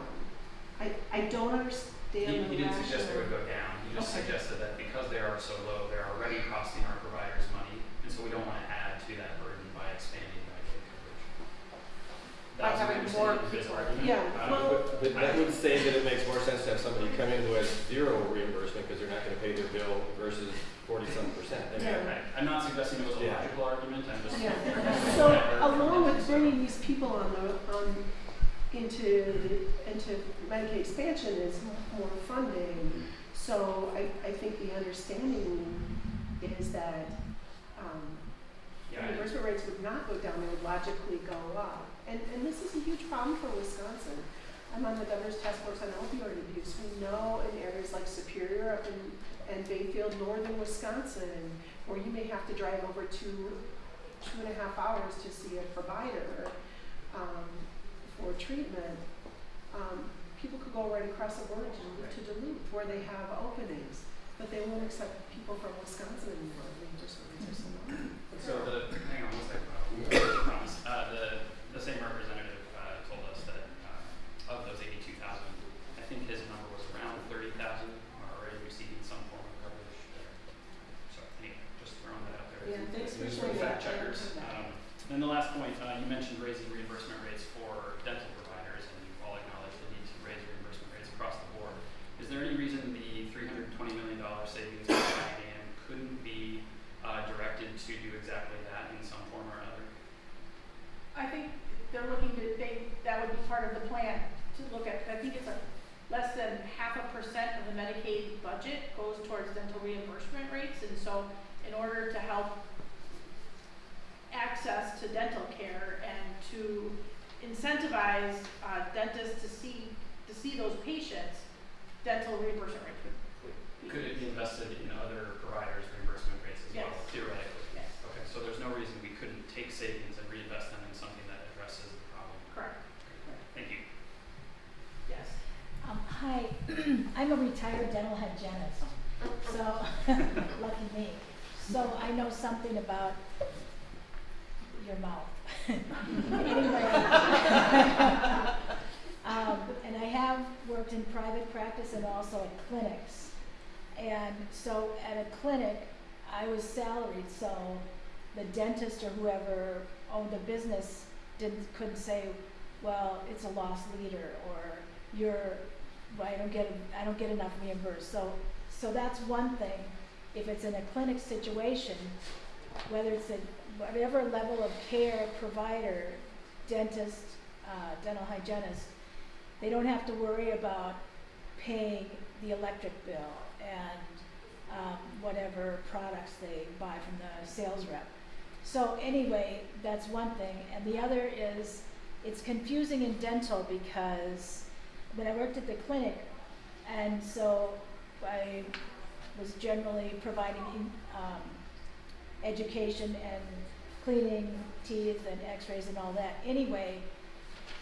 I, I don't understand He, the he didn't suggest they would rationale. go down, he just Okay. suggested that because they are so low, they're already costing our providers money, and so we don't wanna add to that burden by expanding Medicaid coverage. By That was my having more understanding of his people. argument. Yeah, Um, well- But, but that would say that it makes more sense to have somebody come in who has zero reimbursement because they're not gonna pay their bill versus forty-some percent. I mean, Yeah. I- I'm not suggesting it was a Yeah. logical argument, I'm just. Yeah, Yeah. so along with bringing these people on the, on, into, into Medicaid expansion is more funding. So I, I think the understanding is that, um, Yeah, reimbursement rates would not go down, they would logically go up. And, and this is a huge problem for Wisconsin. I'm on the governor's task force on opioid abuse. We know in areas like Superior up in, and Bayfield, northern Wisconsin, where you may have to drive over two, two and a half hours to see a provider, um, for treatment. Um, people could go right across the border to, to Duluth, where they have openings, but they won't accept people from Wisconsin anymore. They just, they're so. So the, hang on one second, Uh, the, the same representative, uh, told us that, uh, of those eighty-two thousand, I think his number was around thirty thousand are already receiving some form of coverage there. So, anyway, just throwing that out there. Yeah, thanks for These sharing fact checkers. Um, and the last point, uh, you mentioned raising reimbursement rates for dental providers, and you all acknowledge the need to raise reimbursement rates across the board. Is there any reason the three hundred and twenty million dollar savings in Diane couldn't be, uh, directed to do exactly that in some form or other? I think they're looking to, they, that would be part of the plan, to look at, I think it's a, less than half a percent of the Medicaid budget goes towards dental reimbursement rates, and so in order to help access to dental care and to incentivize, uh, dentists to see, to see those patients, dental reimbursement rates would, would. Could it be invested in other providers' reimbursement rates as well, theoretically? Yes, Okay, so there's no reason we couldn't take savings and reinvest them in something that addresses the problem. correct, Thank you. yes. Um, hi, I'm a retired dental hygienist, so, lucky me. So I know something about your mouth. Anyway. Um, and I have worked in private practice and also at clinics. And so at a clinic, I was salaried, so the dentist or whoever owned the business didn't, couldn't say, well, it's a lost leader, or you're, I don't get, I don't get enough reimbursed. So, so that's one thing. If it's in a clinic situation, whether it's a, whatever level of care provider, dentist, uh, dental hygienist, they don't have to worry about paying the electric bill and, um, whatever products they buy from the sales rep. So anyway, that's one thing. And the other is, it's confusing in dental because when I worked at the clinic, and so I was generally providing um, education and cleaning teeth and x-rays and all that anyway.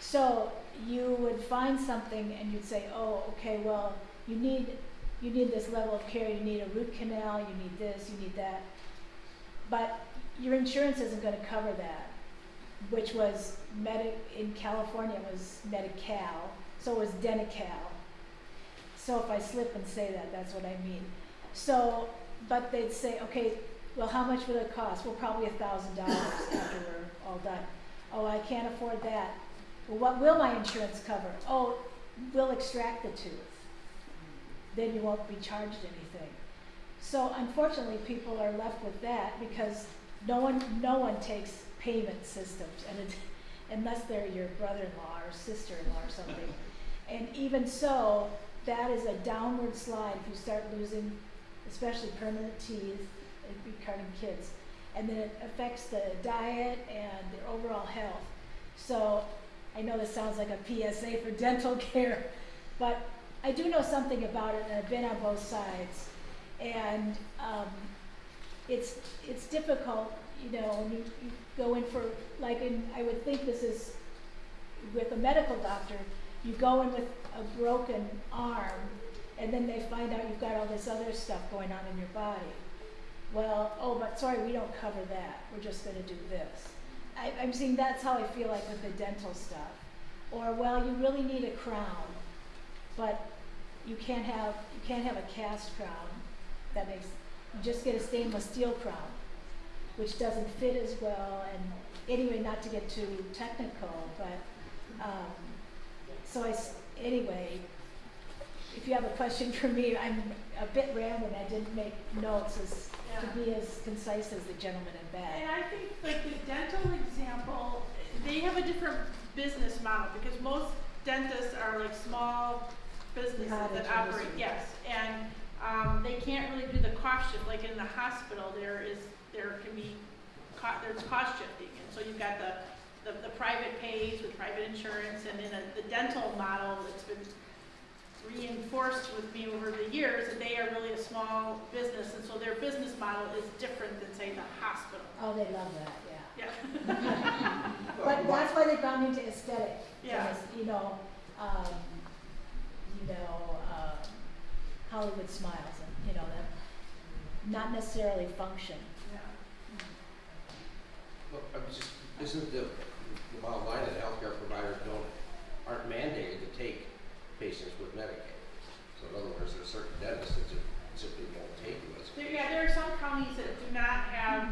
So you would find something and you'd say, oh, okay, well, you need, you need this level of care, you need a root canal, you need this, you need that. But your insurance isn't gonna cover that, which was Medi, in California was Medi-Cal, so it was Denti-Cal. So if I slip and say that, that's what I mean. So, but they'd say, okay, well, how much would it cost? Well, probably a thousand dollars after we're all done. Oh, I can't afford that. Well, what will my insurance cover? Oh, we'll extract the tooth. Then you won't be charged anything. So unfortunately, people are left with that because no one, no one takes payment systems and it, unless they're your brother-in-law or sister-in-law or something. And even so, that is a downward slide if you start losing, especially permanent teeth, and becoming kids. And then it affects the diet and their overall health. So I know this sounds like a PSA for dental care, but I do know something about it and I've been on both sides. And um, it's, it's difficult, you know, when you, you go in for, like, in, I would think this is with a medical doctor, you go in with a broken arm, and then they find out you've got all this other stuff going on in your body. Well, oh, but sorry, we don't cover that. We're just going to do this. I, I'm seeing that's how I feel like with the dental stuff. Or, well, you really need a crown, but you can't have you can't have a cast crown. That makes you just get a stainless steel crown, which doesn't fit as well. And anyway, not to get too technical, but um, so I s- anyway. If you have a question for me, I'm a bit rambling. I didn't make notes as to be as concise as the gentleman in And back. I think like the dental example, they have a different business model because most dentists are like small businesses Cottage that operate, industry. yes. And, um, they can't really do the cost shift, like in the hospital, there is, there can be, co- there's cost shifting. And so you've got the, the, the private pays with private insurance and then a- the dental model that's been reinforced with me over the years that they are really a small business and so their business model is different than say the hospital. Oh, they love that, yeah. Yeah. But that's why they've gone into aesthetic. Yeah. because, You know, um, you know, um, Hollywood smiles and, you know, that, not necessarily function. Yeah. Look, I'm just, isn't the, the bottom line that healthcare providers don't, aren't mandated to take patients with Medicaid? So in other words, there's certain dentists that just simply won't take you as a There, yeah, there are some counties that do not have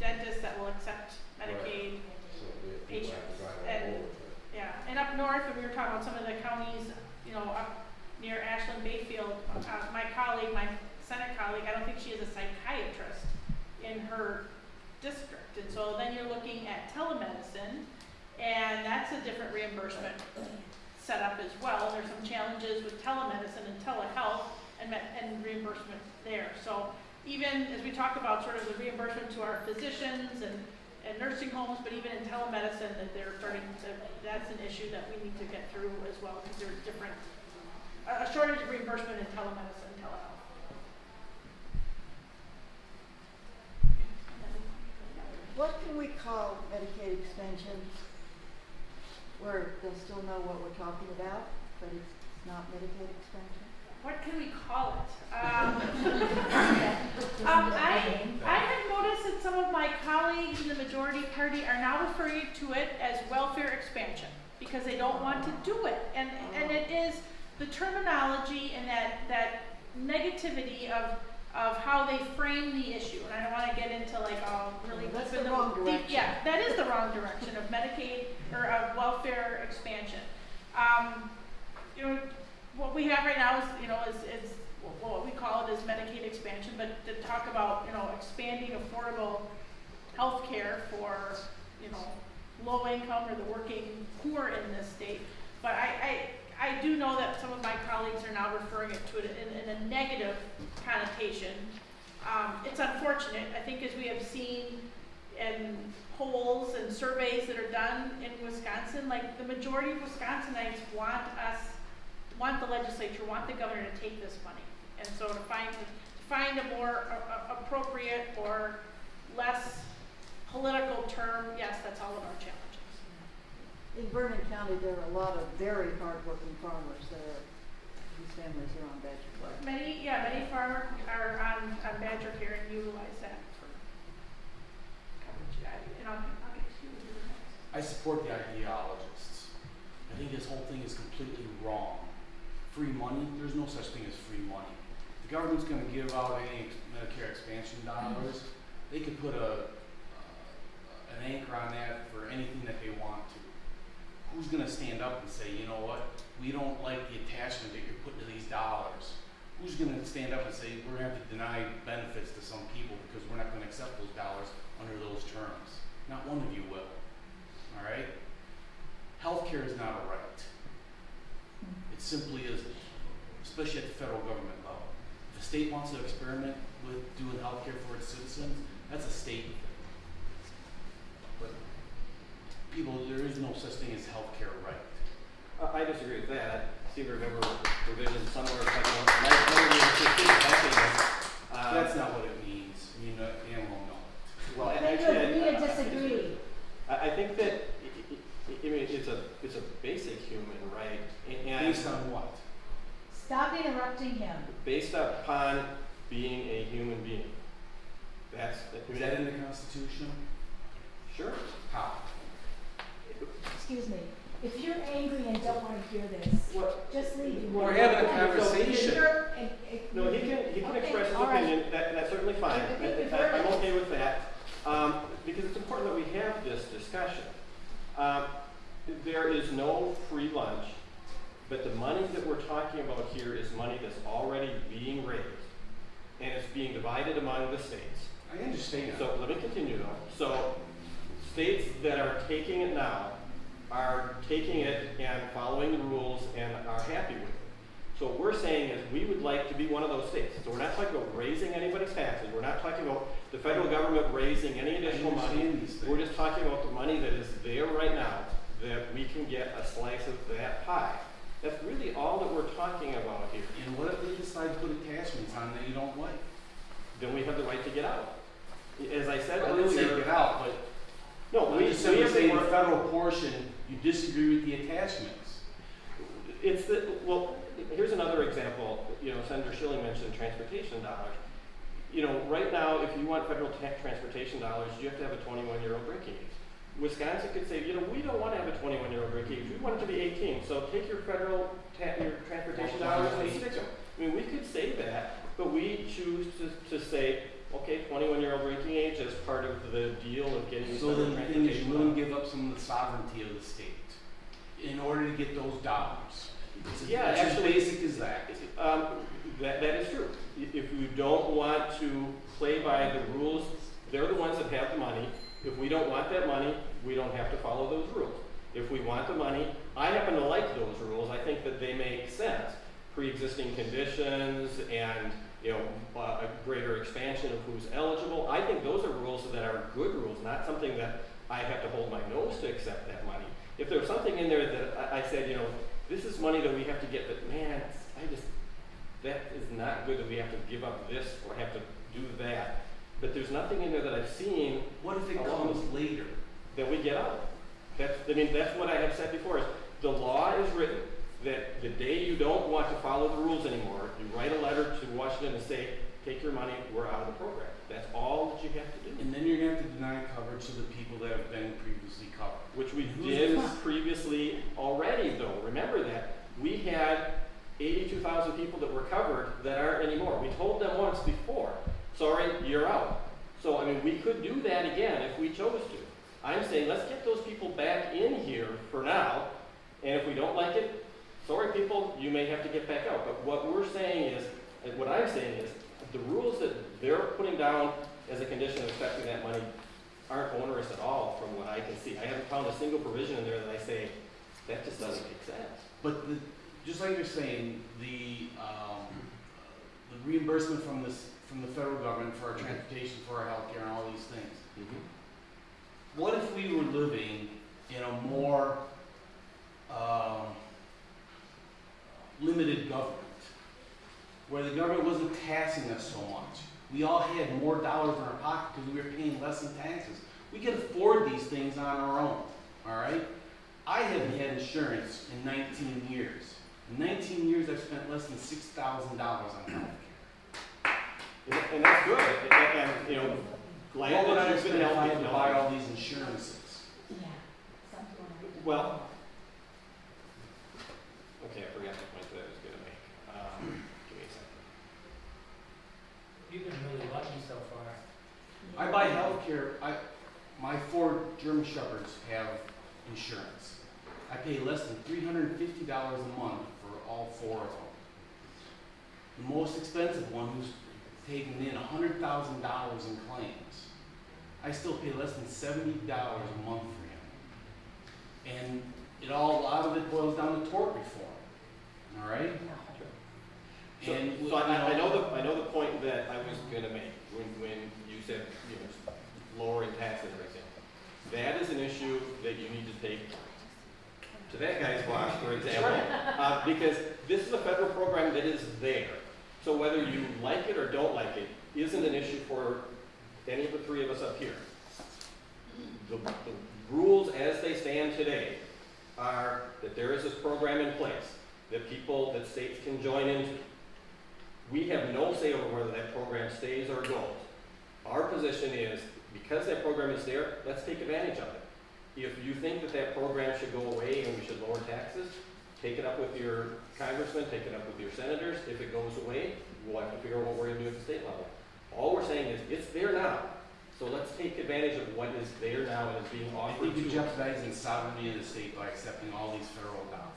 dentists that will accept Medicaid. So we, we have to Patients drive and- over. Yeah, and up north, when we were talking about some of the counties, you know, up near Ashland Bayfield, uh, my colleague, my Senate colleague, I don't think she is a psychiatrist in her district. And so then you're looking at telemedicine, and that's a different reimbursement setup as well. There's some challenges with telemedicine and telehealth and, and reimbursement there. So even as we talk about sort of the reimbursement to our physicians and, and nursing homes, but even in telemedicine, that they're starting to, that's an issue that we need to get through as well, because there's different, a shortage of reimbursement in telemedicine, and telehealth. What can we call Medicaid expansion? Where they'll still know what we're talking about, but it's not Medicaid expansion? What can we call it? Um, um, I, I have noticed that some of my colleagues in the majority party are now referring to it as welfare expansion because they don't want to do it. And, and it is the terminology and that, that negativity of, of how they frame the issue. And I don't want to get into like, oh, really That's the wrong direction. Yeah, that is the wrong direction of Medicaid or of welfare expansion. Um, you know, what we have right now is, you know, is, is what we call it is Medicaid expansion, but to talk about, you know, expanding affordable health care for, you know, low income or the working poor in this state. But I, I, I do know that some of my colleagues are now referring it to it in, in a negative connotation. Um, it's unfortunate, I think as we have seen in polls and surveys that are done in Wisconsin, like the majority of Wisconsinites want us want the legislature, want the governor to take this money. And so to find, to find a more a- a- appropriate or less political term, yes, that's all of our challenges. In Vernon County, there are a lot of very hardworking farmers that are, families are on Badger Club. Many, yeah, many farmers are on, on Badger Care and utilize that for coverage. Yeah, And I'll, I'll get to you next. I support the ideologists. I think this whole thing is completely wrong. Free money, there's no such thing as free money. The government's gonna give out any ex- Medicare expansion dollars. They could put a, uh, an anchor on that for anything that they want to. Who's gonna stand up and say, you know what, we don't like the attachment that you're putting to these dollars? Who's gonna stand up and say, we're gonna have to deny benefits to some people because we're not gonna accept those dollars under those terms? Not one of you will, alright? Healthcare is not a right. It simply isn't, especially at the federal government level. If a state wants to experiment with doing healthcare for its citizens, that's a state thing. But people, there is no such thing as healthcare right. Uh, I disagree with that. I seem to remember provision somewhere, like, my, my, uh, That's not what it means, I mean, uh, animal know. Well, Then you actually, agree I- to disagree. I, I think that, I, I, I mean, it's a, it's a basic human right, and Based on what? Stop interrupting him. based upon being a human being. That's, Is that in the Constitution? Sure. How? Excuse me. If you're angry and don't wanna hear this, What, just leave. You We're having a conversation. you're- and- and- No, he can, he can Okay, express his all right. opinion, that, that's certainly fine, I think I- we've I- heard I'm it. okay with that, um, because it's important that we have this discussion. Um, there is no free lunch, but the money that we're talking about here is money that's already being raised, and it's being divided among the states. I understand. So, let me continue though, so, states that are taking it now are taking it and following the rules and are happy with it. So what we're saying is, we would like to be one of those states. So we're not talking about raising anybody's taxes, we're not talking about the federal government raising any additional money. understand these things. We're just talking about the money that is there right now, that we can get a slice of that pie. That's really all that we're talking about here. And what if they decide to put attachments on that you don't like? Then we have the right to get out. As I said didn't earlier. get out, but No, we, just we have the federal portion, you disagree with the attachments. It's the, well, here's another example, you know, Senator Shilling mentioned transportation dollars. You know, right now, if you want federal ta- transportation dollars, you have to have a twenty-one year old drinking age. Wisconsin could say, you know, we don't wanna have a twenty-one year old drinking age, we want it to be eighteen, so take your federal your transportation dollars and stick them. I mean, we could say that, but we choose to, to say, okay, twenty-one year old drinking age as part of the deal of getting So then is, you wouldn't give up some of the sovereignty of the state in order to get those dollars. It's, Yeah, as actually- basic as that. Um, that, that is true. If you don't want to play by the rules, they're the ones that have the money. If we don't want that money, we don't have to follow those rules. If we want the money, I happen to like those rules. I think that they make sense. Pre-existing conditions and, you know, a greater expansion of who's eligible. I think those are rules that are good rules, not something that I have to hold my nose to accept that money. If there's something in there that I, I said, you know, this is money that we have to get, but man, I just, that is not good that we have to give up this or have to do that. But there's nothing in there that I've seen What if it comes later? that we get out. That's, I mean, that's what I have said before, is the law is written that the day you don't want to follow the rules anymore, you write a letter to Washington and say, take your money, we're out of the program. That's all that you have to do, And then you're gonna have to deny coverage to the people that have been previously covered. which we did previously already though. Remember that. We had eighty-two thousand people that were covered that aren't anymore. We told them once before, sorry, you're out. So, I mean, we could do that again if we chose to. I'm saying, let's get those people back in here for now, and if we don't like it, sorry, people, you may have to get back out. But what we're saying is, what I'm saying is, the rules that they're putting down as a condition of accepting that money aren't onerous at all from what I can see. I haven't found a single provision in there that I say, that just doesn't make sense. But the, just like you're saying, the, um, the reimbursement from this, from the federal government for our transportation, for our healthcare and all these things. What if we were living in a more, um, limited government? Where the government wasn't taxing us so much. We all had more dollars in our pocket because we were paying less in taxes. We could afford these things on our own, all right? I haven't had insurance in 19 years. In 19 years, I've spent less than $6,000 on healthcare. And, and that's good, and, and, you know, glad What would that I you've been spend if I had to buy all these insurances? Yeah. something like that. Well, okay, I forgot the point that I was gonna make. Um, give me a second. You've been really lucky so far. I buy healthcare, I, my four German Shepherds have insurance. I pay less than three hundred and fifty dollars a month for all four of them. The most expensive one who's taken in hundred thousand dollars in claims, I still pay less than seventy dollars a month for him. And it all, a lot of it boils down to tort reform, all right? So, And, so I, I know the, I know the point that I was gonna make when, when you said, you know, lowering taxes, for example. That is an issue that you need to take to that guy's boss, for example. Uh, because this is a federal program that is there. So whether you like it or don't like it, isn't an issue for any of the three of us up here. The, the rules as they stand today are that there is this program in place that people, that states can join into. We have no say over whether that program stays or goes. Our position is, because that program is there, let's take advantage of it. If you think that that program should go away and we should lower taxes, take it up with your congressman, take it up with your senators. If it goes away, we'll have to figure out what we're gonna do at the state level. All we're saying is, it's there now, so let's take advantage of what is there now and is being I offered think to you're us. jeopardizing sovereignty of the state by accepting all these federal dollars.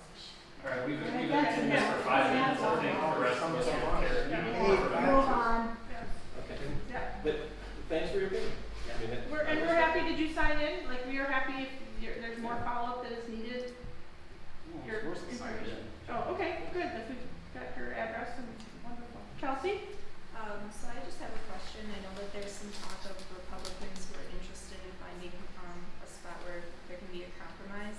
All right, we've, Alright, we've been that's doing this for five minutes, That's I think the rest of us don't care. Move on. Okay. Yeah. But thanks for your opinion. I mean, that- We're, and we're happy, did you sign in? Like, we are happy if you're, there's more follow-up that is needed. Your Of course it's not information. Oh, okay, good, if we've got your address and wonderful. Chelsea? Um, so I just have a question. I know that there's some talk of Republicans who are interested in finding, um, a spot where there can be a compromise.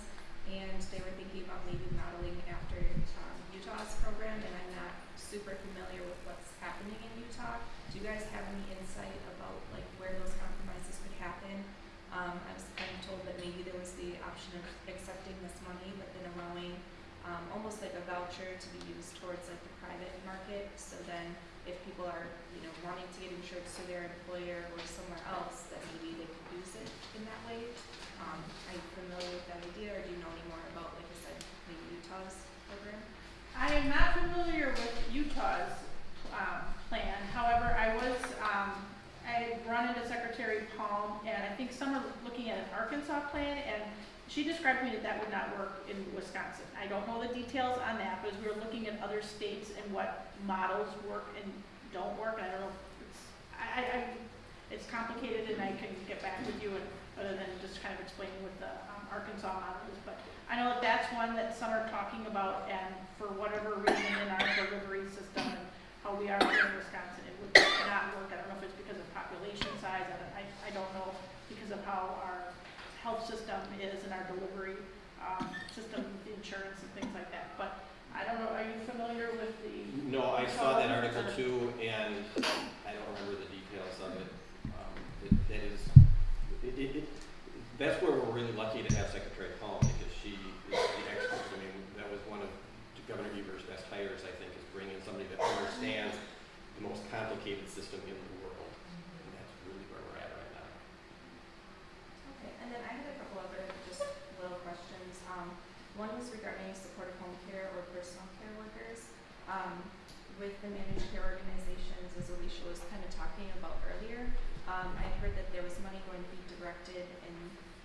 And they were thinking about maybe modeling after, um, Utah's program, and I'm not super familiar with what's happening in Utah. Do you guys have any insight about like where those compromises could happen? Um, I was kind of told that maybe there was the option of accepting this money, but then allowing, um, almost like a voucher to be used towards like the private market. So then if people are, you know, wanting to get insurance through their employer or somewhere else, that maybe they could use it in that way. Um, are you familiar with that idea, or do you know any more about, like I said, maybe Utah's program? I am not familiar with Utah's, um, plan, however, I was, um, I run into Secretary Palm, and I think some are looking at an Arkansas plan, and she described to me that that would not work in Wisconsin. I don't know the details on that, but as we were looking at other states and what models work and don't work, I don't know it's, I, I, I, it's complicated, and I can get back with you, and, other than just kind of explaining what the, um, Arkansas model is, but I know that that's one that some are talking about, and for whatever reason in our delivery system and how we are here in Wisconsin, it would not work. I don't know if it's because of population size, I, don't- I, I don't know, because of how our health system is and our delivery, um, system, with insurance and things like that. But I don't know, are you familiar with the? No, I saw that article too, and I don't remember the details of it. Um, it, that is, it, it, it, that's where we're really lucky to have Secretary because she is the expert. I mean, that was one of Governor Evers' best hires, I think, is bringing somebody that understands the most complicated system in the world. And that's really where we're at right now. Okay, and then I had a couple other just little questions. Um, one was regarding supportive home care or personal care workers. Um, with the managed care organizations, as Alicia was kind of talking about earlier, um, I'd heard that there was money going to be directed in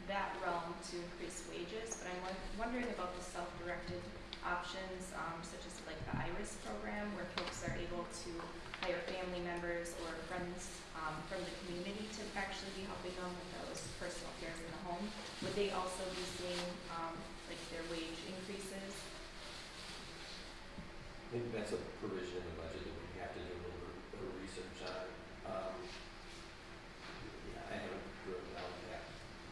that realm to increase wages, but I'm wondering about the self-directed options, um, such as like the IRIS program, where folks are able to hire family members or friends um, from the community to actually be helping them with those personal cares in the home. Would they also be seeing um, like their wage increases? I think that's a provision in the budget that we have to do a little, bit of research on. Um, yeah, I haven't drilled down that,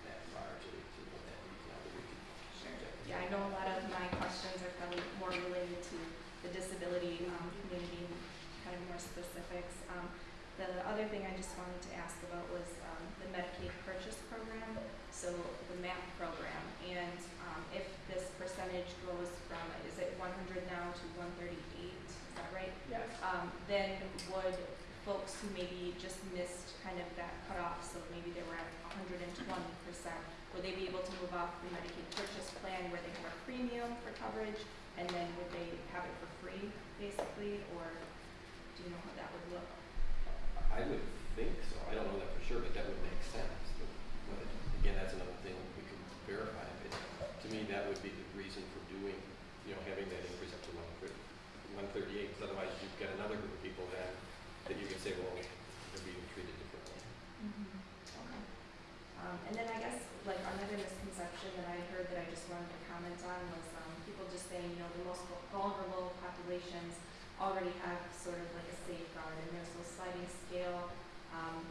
that far to, to know that detail, but we could check that. Yeah, I know a lot of my questions are probably more related to the disability um, community, and kind of more specifics. Um, the other thing I just wanted to ask about was um, the Medicaid purchase program, so the MAP program, and um, if this percentage goes from, is it 100 now to 138? Is that right? Yes. um, then would folks who maybe just missed kind of that cutoff, so maybe they were at hundred and twenty percent, would they be able to move off the Medicaid purchase plan where they have a premium for coverage, and then would they have it for free, basically, or you know how that would look? I would think so, I don't know that for sure, but that would make sense, but, but verify it. To me, that would be the reason for doing, you know, having that increase up to one thirty, one thirty-eight, because otherwise you've got another group of people then that you can say, well, they're being treated differently. Okay. Um, and then I guess, like, another misconception that I heard that I just wanted to comment on was, um, people just saying, you know, the most vulnerable populations already have sort of like a safeguard, and there's those sliding scale, um,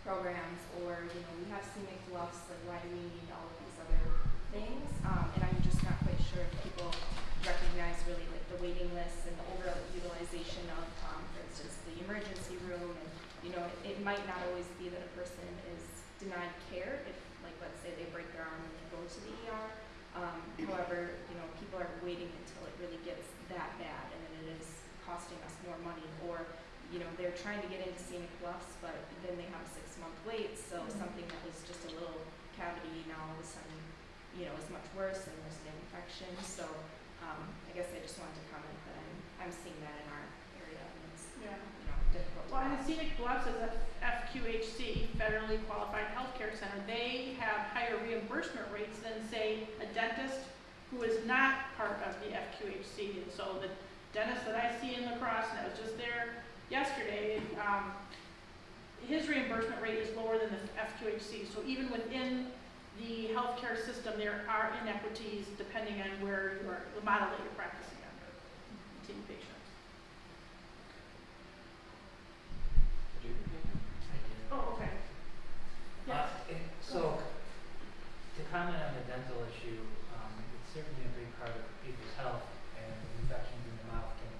programs, or, you know, we have scenic bluffs, like, why do we need all of these other things? Um, and I'm just not quite sure if people recognize really like the waiting lists and the overutilization of, um, for instance, the emergency room, and, you know, it, it might not always be that a person is denied care, if, like, let's say they break their arm and they go to the ER. Um, however, you know, people are waiting until it really gets that bad, and then it is costing us more money, or, you know, they're trying to get into scenic bluffs, but then they have a six-month wait, so something that was just a little cavity now all of a sudden, you know, is much worse, and there's an infection, so, um, I guess I just wanted to comment that I'm, I'm seeing that in our area, Yeah. Difficult. Well, and. Scenic Bluffs is a FQHC, federally qualified healthcare center. They have higher reimbursement rates than, say, a dentist who is not part of the FQHC. And so the dentist that I see in La Crosse, and I was just there yesterday, um, his reimbursement rate is lower than the FQHC. So even within the healthcare system, there are inequities depending on where you are, the model that you're practicing under, seeing patients. Oh, okay. Yes. Uh, it- So, to comment on the dental issue, um, it's certainly a big part of people's health, and infections in the mouth can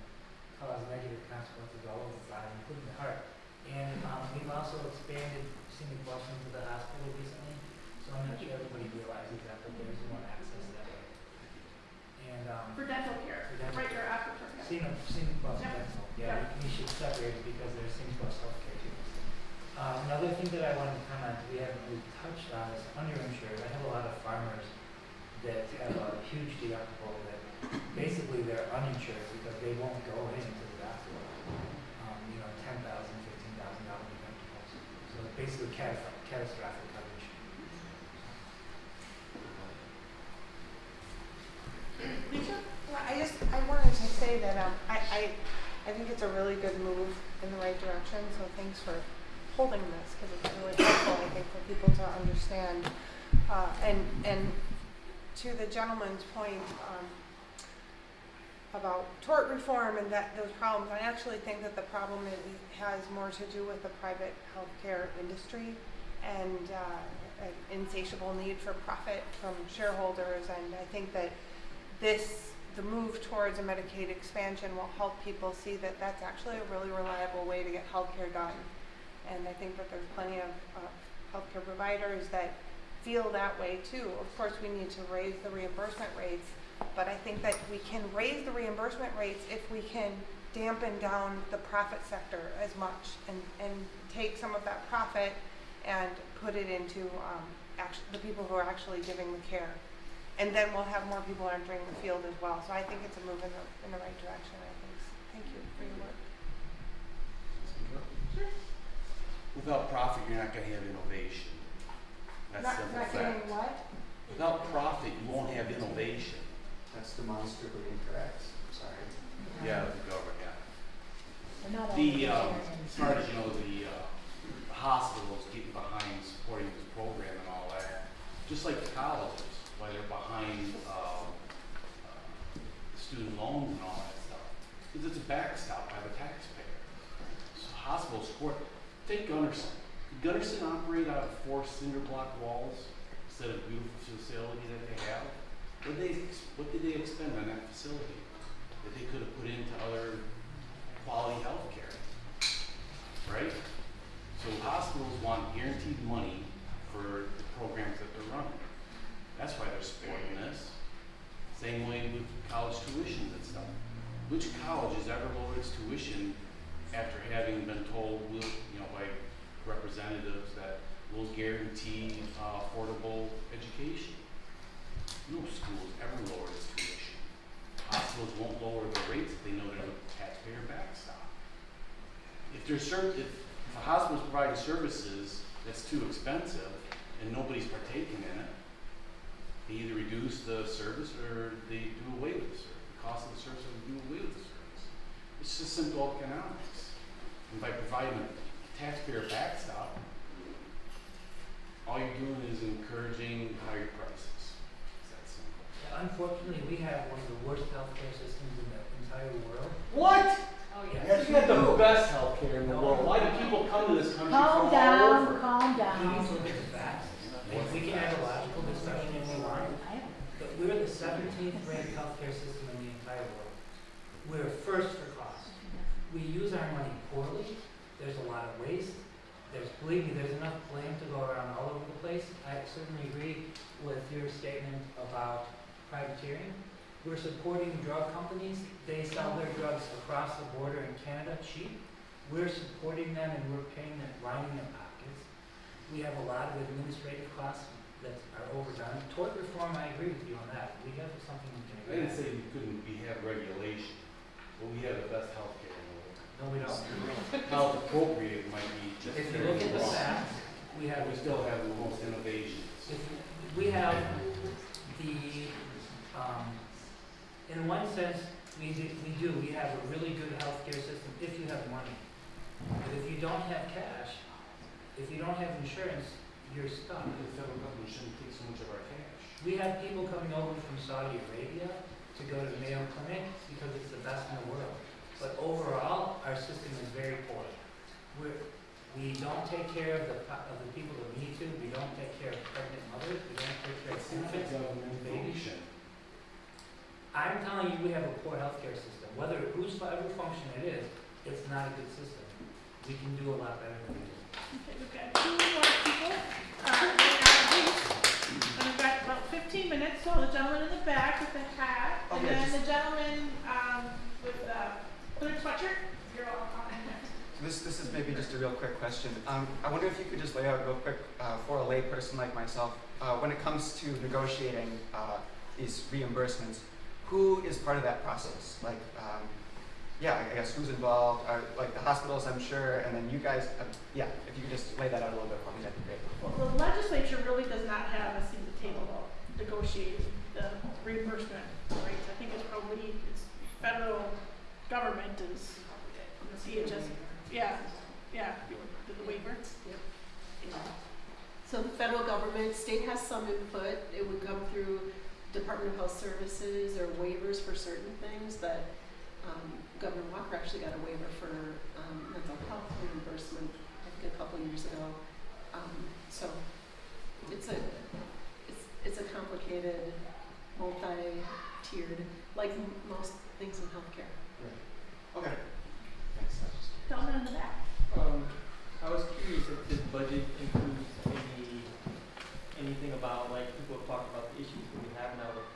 cause negative consequences all over the body, including the heart. And, um, we've also expanded scenic bluffs into the hospital recently, so I'm not sure everybody realizes that, but there's more access that way. And, um, For dental care, For dental right, or after care. Scenic, scenic bluffs Yep. rental, yeah, Yep. we should separate it because there's scenic bluffs healthcare too. Uh, another thing that I wanted to comment, we haven't really touched on is underinsured. I have a lot of farmers that have a huge deductible that basically they're uninsured because they won't go into the doctor. Um, you know, ten thousand, fifteen thousand dollar deductibles. So it's basically catastrophic, coverage. Well, I just, I wanted to say that, um, I, I, I think it's a really good move in the right direction, so thanks for holding this, cause it's really helpful, I think, for people to understand. Uh, and, and to the gentleman's point, um, about tort reform and that, those problems, I actually think that the problem has more to do with the private healthcare industry and, uh, an insatiable need for profit from shareholders, and I think that this, the move towards a Medicaid expansion will help people see that that's actually a really reliable way to get healthcare done. And I think that there's plenty of, uh, healthcare providers that feel that way too. Of course, we need to raise the reimbursement rates, but I think that we can raise the reimbursement rates if we can dampen down the profit sector as much and, and take some of that profit and put it into, um, the people who are actually giving the care. And then we'll have more people entering the field as well. So I think it's a move in the, in the right direction, I think. Thank you for your work. Without profit, you're not gonna have innovation. That's Not, simple not fact. getting what? Without profit, you won't have innovation. That's demonstrably incorrect, I'm sorry. Yeah, the government, yeah. We're not all The, um, as far as, you know, the, uh, the hospitals getting behind supporting this program and all that, just like the colleges, why they're behind, um, uh, student loans and all that stuff. Because it's a backstop by the taxpayer. So hospitals support, take Gundersen. Did Gundersen operate out of four cinder block walls instead of beautiful facility that they have? What did they, what did they expend on that facility that they could have put into other quality health care? Right? So hospitals want guaranteed money for the programs that they're running. That's why they're supporting this. Same way with college tuitions and stuff. Which college has ever lowered its tuition after having been told, you know, by representatives that we'll guarantee uh, affordable education? No school has ever lowered its tuition. Hospitals won't lower their rates if they know they're a taxpayer backstop. If there's certain, if a hospital's providing services that's too expensive and nobody's partaking in it, They either reduce the service or they do away with the service, the cost of the service or they do away with the service. It's just simple economics. And by providing a taxpayer backstop, all you're doing is encouraging higher prices. It's that simple. Unfortunately, we have one of the worst healthcare systems in the entire world. What? Oh, Yes, We got the best healthcare in the world. Why do people come to this country from Calm all down, over? calm We need down. to look at the facts. And we can have a logical discussion if we want, but we're the seventeenth ranked healthcare system in the entire world. We're first for cost. We use our money poorly, there's a lot of waste, there's, believe me, there's enough blame to go around all over the place. I certainly agree with your statement about privateering. We're supporting drug companies, they sell their drugs across the border in Canada cheap. We're supporting them and we're paying them, lining their pockets. We have a lot of administrative costs that are overdone. Tort reform, I agree with you on that. We have something we can I didn't say we couldn't, we have regulation, but we have the best healthcare in the world. No, we don't. How appropriate might be just If you look at the wrong. facts, we have, We still have the most innovations. if, we have the, um, in one sense, we do, we do, we have a really good healthcare system if you have money. But if you don't have cash, if you don't have insurance, you're stuck. The federal government shouldn't take so much of our cash. We have people coming over from Saudi Arabia to go to the Mayo Clinic because it's the best in the world. But overall, our system is very poor. We're, we don't take care of the, of the people that we need to, we don't take care of pregnant mothers, we don't take care of infants, government babies. I'm telling you, we have a poor healthcare system. Whether, whose whatever function it is, it's not a good system. We can do a lot better than we do. Okay, we've got two more people, uh, right now, please. And we've got about fifteen minutes, so the gentleman in the back with the hat, and then the gentleman, um, with the sweatshirt, you're next. This, this is maybe just a real quick question. Um, I wonder if you could just lay out real quick, uh, for a layperson like myself, uh, when it comes to negotiating, uh, these reimbursements, who is part of that process? Like, um, yeah, I guess who's involved, are, like the hospitals, I'm sure, and then you guys, uh, yeah, if you could just lay that out a little bit for me, that'd be great. Well, the legislature really does not have a seat at the table negotiating the reimbursement rates. I think it's probably, it's federal government is, CMS, yeah, yeah, the waiver. So the federal government, state has some input, it would come through Department of Health Services or waivers for certain things, but, um, Governor Walker actually got a waiver for, um, mental health reimbursement, I think a couple years ago. Um, so, it's a, it's, it's a complicated, multi-tiered, like most things in healthcare. Okay. Thanks, I Gentleman in the back. Um, I was curious if this budget includes any, anything about, like, people have talked about the issues that we have now with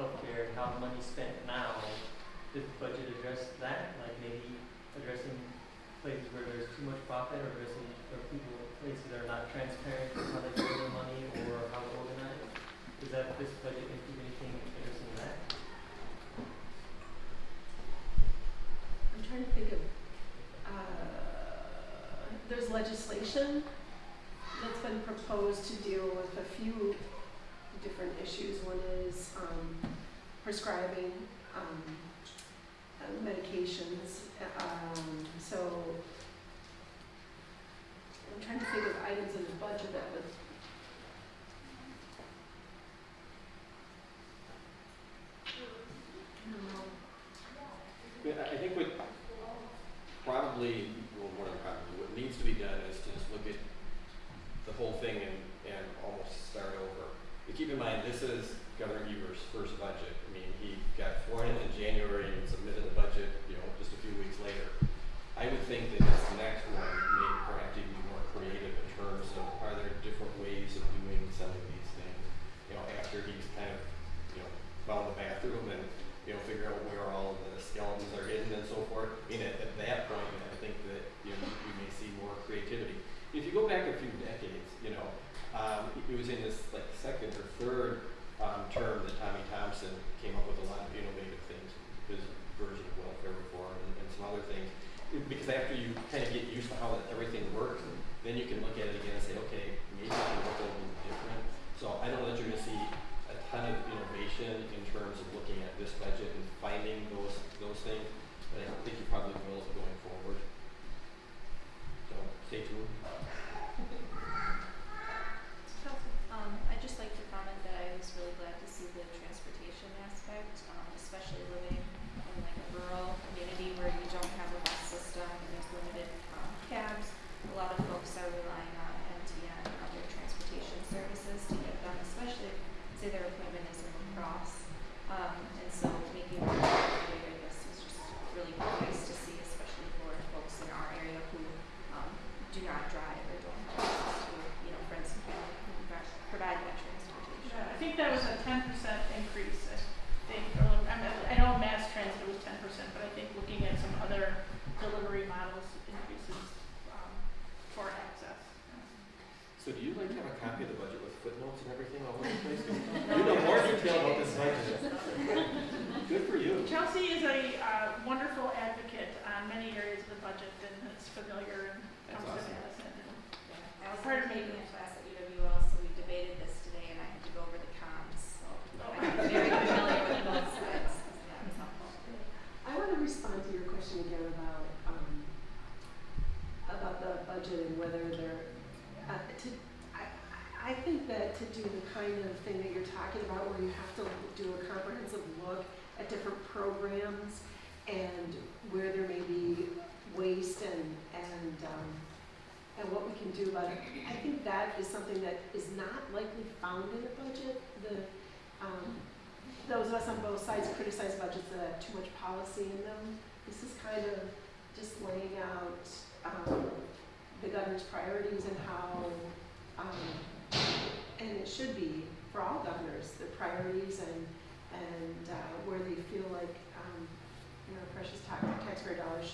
healthcare and how the money's spent now. Does the budget address that, like maybe addressing places where there's too much profit or addressing, or people, places that are not transparent in how they spend their money or how they're organized? Does that, this budget include anything addressing that? I'm trying to think of, uh, there's legislation that's been proposed to deal with a few different issues. One is, um, prescribing, um, medications, um, so I'm trying to think of items in the budget that would I think what probably, well, more than probably, what needs to be done is to just look at the whole thing and, and almost start over. But keep in mind, this is Governor Evers' first budget. I mean, he got sworn in in January and submitted the budget, you know, just a few weeks later. I would think that this next one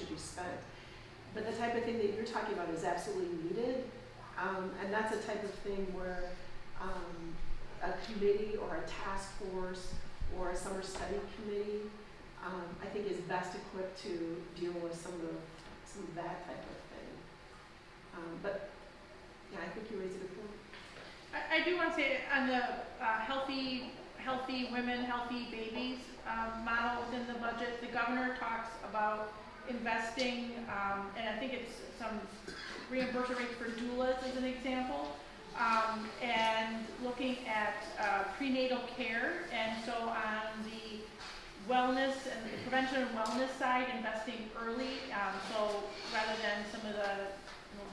should be spent. But the type of thing that you're talking about is absolutely needed, um, and that's a type of thing where, um, a committee or a task force or a summer study committee, um, I think is best equipped to deal with some of some of that type of thing. Um, but, yeah, I think you raise a good point. I, I do want to say on the uh, healthy, healthy women, healthy babies um, model within the budget, the governor talks about investing, um, and I think it's some reimbursement rates for doulas as an example, um, and looking at uh, prenatal care, and so on the wellness and the prevention and wellness side, investing early, um, so rather than some of the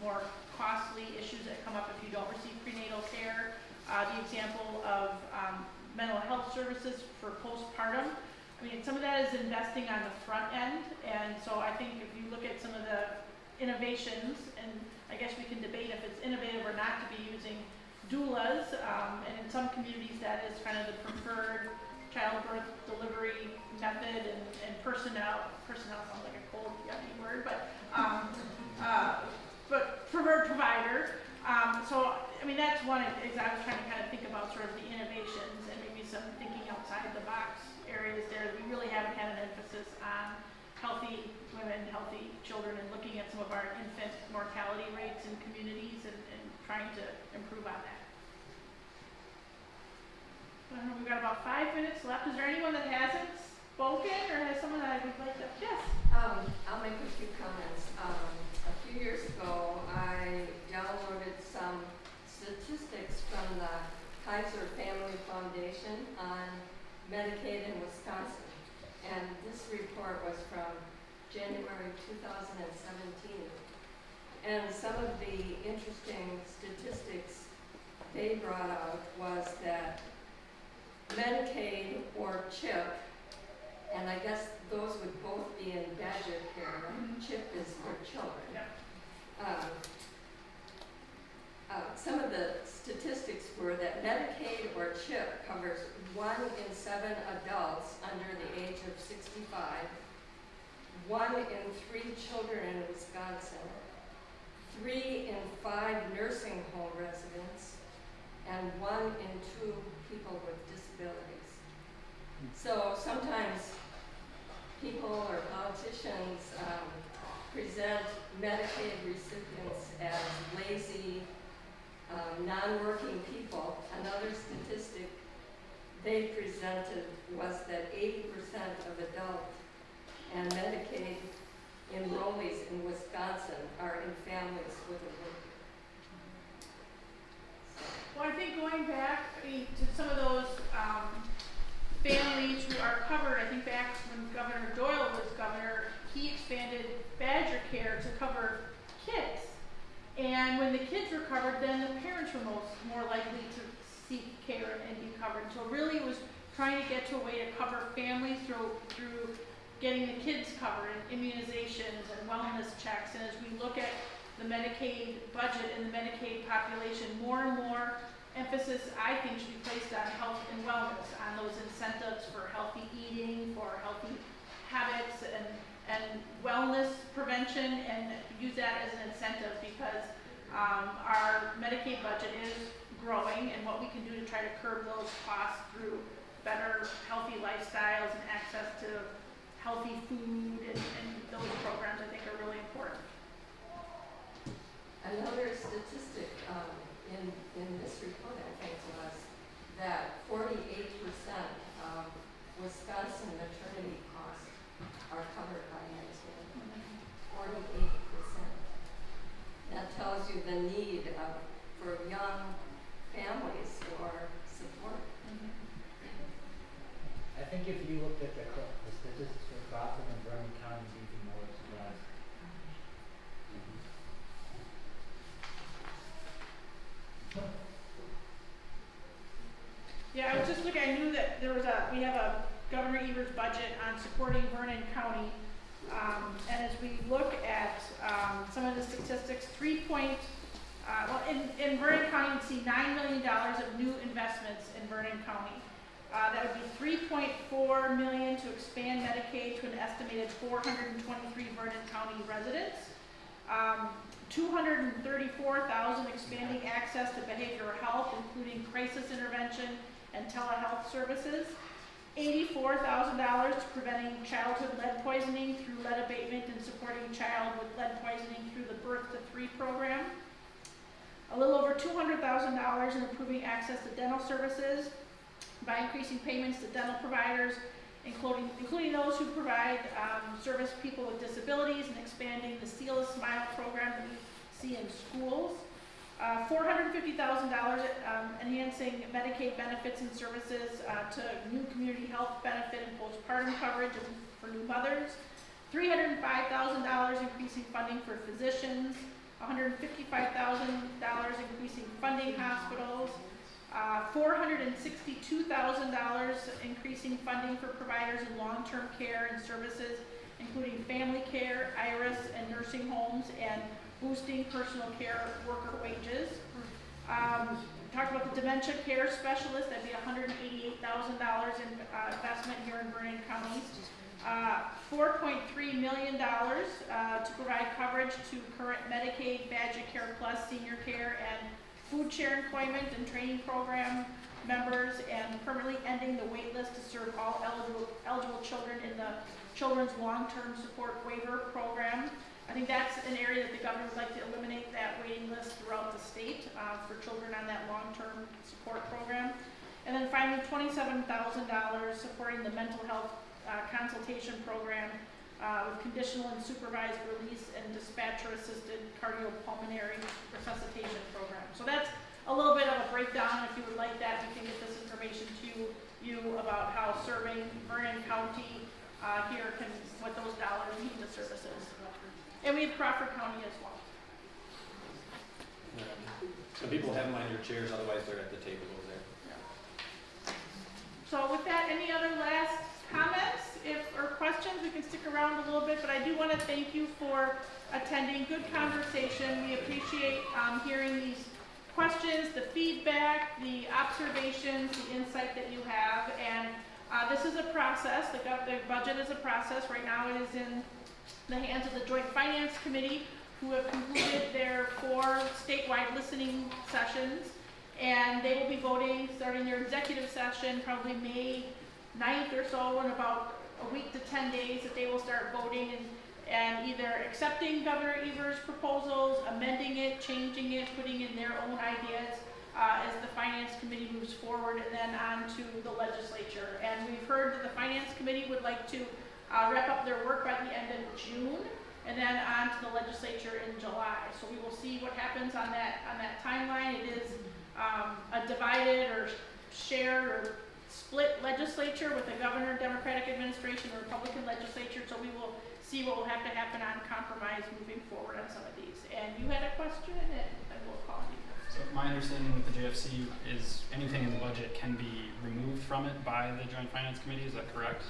more costly issues that come up if you don't receive prenatal care. Uh, the example of um, mental health services for postpartum. I mean, some of that is investing on the front end, and so I think if you look at some of the innovations, and I guess we can debate if it's innovative or not to be using doulas, um, and in some communities that is kind of the preferred childbirth delivery method and, and personnel, personnel sounds like a cold, yucky word, but, um, uh, but preferred provider. Um, so, I mean, that's one, is I was trying to kind of think about sort of the innovations and maybe some thinking outside the box areas there. We really haven't had an emphasis on healthy women, healthy children, and looking at some of our infant mortality rates in communities and, and trying to improve on that. Know, we've got about five minutes left. Is there anyone that hasn't spoken or has someone that I would like to, yes? Um, I'll make a few comments. Um, a few years ago, I downloaded some statistics from the Kaiser Family Foundation on Medicaid in Wisconsin. And this report was from January 2017. And some of the interesting statistics they brought out was that Medicaid or CHIP, and I guess those would both be in Badger care, right? CHIP is for children. Um, uh, some of the statistics were that Medicaid or CHIP covers one in seven adults under the age of 65, one in three children in Wisconsin, three in five nursing home residents, and one in two people with disabilities. So sometimes people or politicians um, present Medicaid recipients as lazy, um, non-working people. Another statistic they presented was that eighty percent of adult and Medicaid enrollees in Wisconsin are in families with a worker. Well, I think going back, I mean, to some of those, um, families who are covered, I think back when Governor Doyle was governor, he expanded Badger Care to cover kids. And when the kids were covered, then the parents were most, more likely to seek care and be covered. So really it was trying to get to a way to cover families through, through getting the kids covered and immunizations and wellness checks. And as we look at the Medicaid budget and the Medicaid population, more and more emphasis, I think, should be placed on health and wellness, on those incentives for healthy eating, for healthy habits and, and wellness prevention, and use that as an incentive because um, our Medicaid budget is growing, and what we can do to try to curb those costs through better, healthy lifestyles and access to healthy food and, and those programs, I think, are really important. Another statistic um, in, in this report, I think, was that forty-eight percent of Wisconsin maternity costs are covered by Medicaid. Forty-eight percent. That tells you the need of, for young families for support. I think if you looked at the, the statistics for Gotham and Vernon County, you'd be more surprised. Yeah, I was just looking, I knew that there was a, we have a Governor Evers budget on supporting Vernon County. Um, and as we look at, um, some of the statistics, three point, uh, well, in, in Vernon County, you see nine million dollars of new investments in Vernon County. Uh, that would be three point four million to expand Medicaid to an estimated four hundred and twenty-three Vernon County residents. Um, two hundred and thirty-four thousand expanding access to behavioral health, including crisis intervention and telehealth services. Eighty-four thousand dollars to preventing childhood lead poisoning through lead abatement and supporting child with lead poisoning through the Birth to Three program. A little over two hundred thousand dollars in improving access to dental services by increasing payments to dental providers, including, including those who provide um, service people with disabilities and expanding the Seal a Smile program that we see in schools. Uh, $450,000 um, enhancing Medicaid benefits and services uh, to new community health benefit and postpartum coverage for new mothers. $305,000 increasing funding for physicians. $155,000 increasing funding hospitals. Uh, $462,000 increasing funding for providers in long-term care and services, including family care, IRIS, and nursing homes, and boosting personal care worker wages. Um, talked about the dementia care specialist, that'd be $188,000 in uh, investment here in Vernon County. Uh, $4.3 million uh, to provide coverage to current Medicaid, Badger Care Plus, senior care, and food share employment and training program members, and permanently ending the wait list to serve all eligible, eligible children in the Children's Long-Term Support Waiver Program. I think that's an area that the governor would like to eliminate that waiting list throughout the state uh, for children on that long-term support program. And then finally, twenty-seven thousand dollars supporting the mental health uh, consultation program uh, with conditional and supervised release and dispatcher-assisted cardiopulmonary resuscitation program. So that's a little bit of a breakdown. If you would like that, we can get this information to you about how serving Vernon County uh, here can, what those dollars mean to services. And we have Crawford County as well. Some people have them on your chairs, otherwise they're at the table over there. So with that, any other last comments if, or questions? We can stick around a little bit, but I do want to thank you for attending. Good conversation. We appreciate um, hearing these questions, the feedback, the observations, the insight that you have. And uh, this is a process. The, the budget is a process. Right now it is in the hands of the Joint Finance Committee, who have concluded their four statewide listening sessions. And they will be voting, starting their executive session, probably May 9th or so, in about a week to 10 days, that they will start voting and, and either accepting Governor Evers' proposals, amending it, changing it, putting in their own ideas. uh, as the finance committee moves forward and then on to the legislature. And we've heard that the finance committee would like to uh, wrap up their work by the end of June and then on to the legislature in July. So we will see what happens on that, on that timeline. It is um, a divided or shared or split legislature with a governor, Democratic administration, or Republican legislature. So we will see what will have to happen on compromise moving forward on some of these. And you had a question and I will call you. So my understanding with the JFC is anything in the budget can be removed from it by the Joint Finance Committee, is that correct?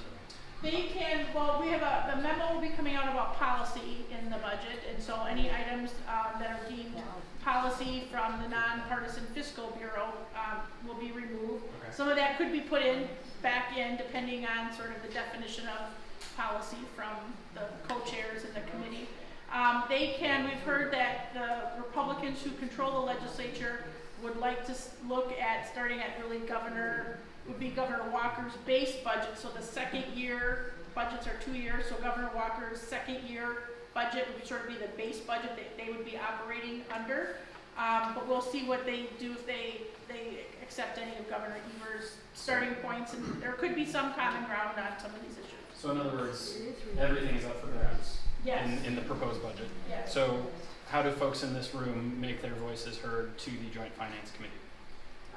They can, well, we have a, the memo will be coming out about policy in the budget, and so any items, um, that are deemed policy from the nonpartisan fiscal bureau, um, will be removed. Okay. Some of that could be put in, back in, depending on sort of the definition of policy from the co-chairs in the committee. Um, they can, we've heard that the Republicans who control the legislature would like to look at, starting at really governor, would be Governor Walker's base budget, so the second year, budgets are two years, so Governor Walker's second year budget would sort of be the base budget that they would be operating under. Um, but we'll see what they do if they, they accept any of Governor Evers' starting points, and there could be some common ground on some of these issues. So in other words, everything is up for grabs Yes. in, in the proposed budget. Yes. So how do folks in this room make their voices heard to the Joint Finance Committee?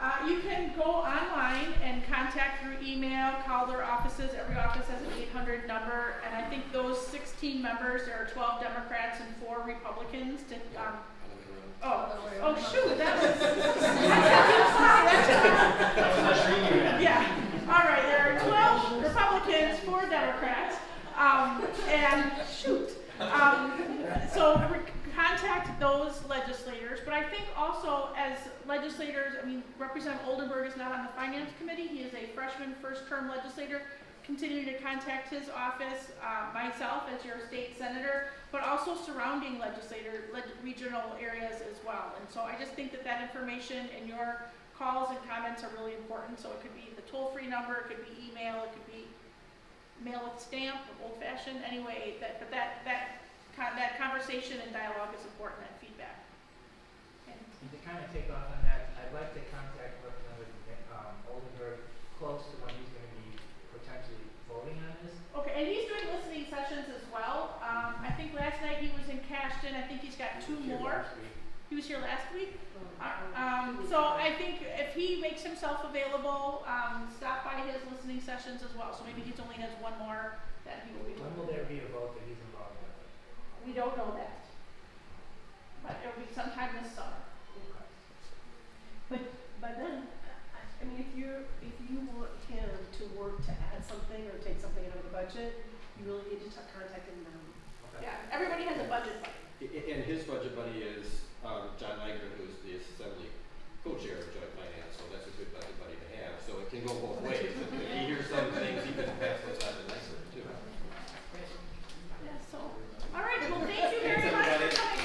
Uh, you can go online and contact through email, call their offices. Every office has an 800 number, and I think those 16 members, there are 12 Democrats and four Republicans. To, um, oh, oh shoot, that was. That's yeah. All right, there are 12 Republicans, four Democrats, um, and shoot. Um, so re- contact those legislators, but I think also as legislators, I mean, Representative Oldenburg is not on the finance committee. He is a freshman, first-term legislator. Continue to contact his office, uh, myself as your state senator, but also surrounding legislator, leg- regional areas as well. And so I just think that that information and your calls and comments are really important. So it could be the toll-free number, it could be email, it could be mail with stamp, old-fashioned, anyway, that, but that, that, con- that conversation and dialogue is important, that feedback. And to kind of take off on that, I'd like to contact Representative um, Oldenburg close to when he's gonna be potentially voting on this. Okay, and he's doing listening sessions as well. Um, I think last night he was in Cashton, I think he's got two Here more. He was here last week? Uh, Um, so I think if he makes himself available, um, stop by his listening sessions as well. So maybe he only has one more that he will be. When will there be a vote that he's involved with? We don't know that. But it'll be sometime this summer. But but then, I mean, if you if you want him to work to add something or take something out of the budget, you really need to contact him now. Okay. Yeah, everybody has a budget buddy. And his budget buddy is um, John Langer, who's the assembly co-chair of joint finance, so that's a good budget buddy to have. So it can go both ways. if he hears some things, he can pass those out. All right, well, thank you very much for coming.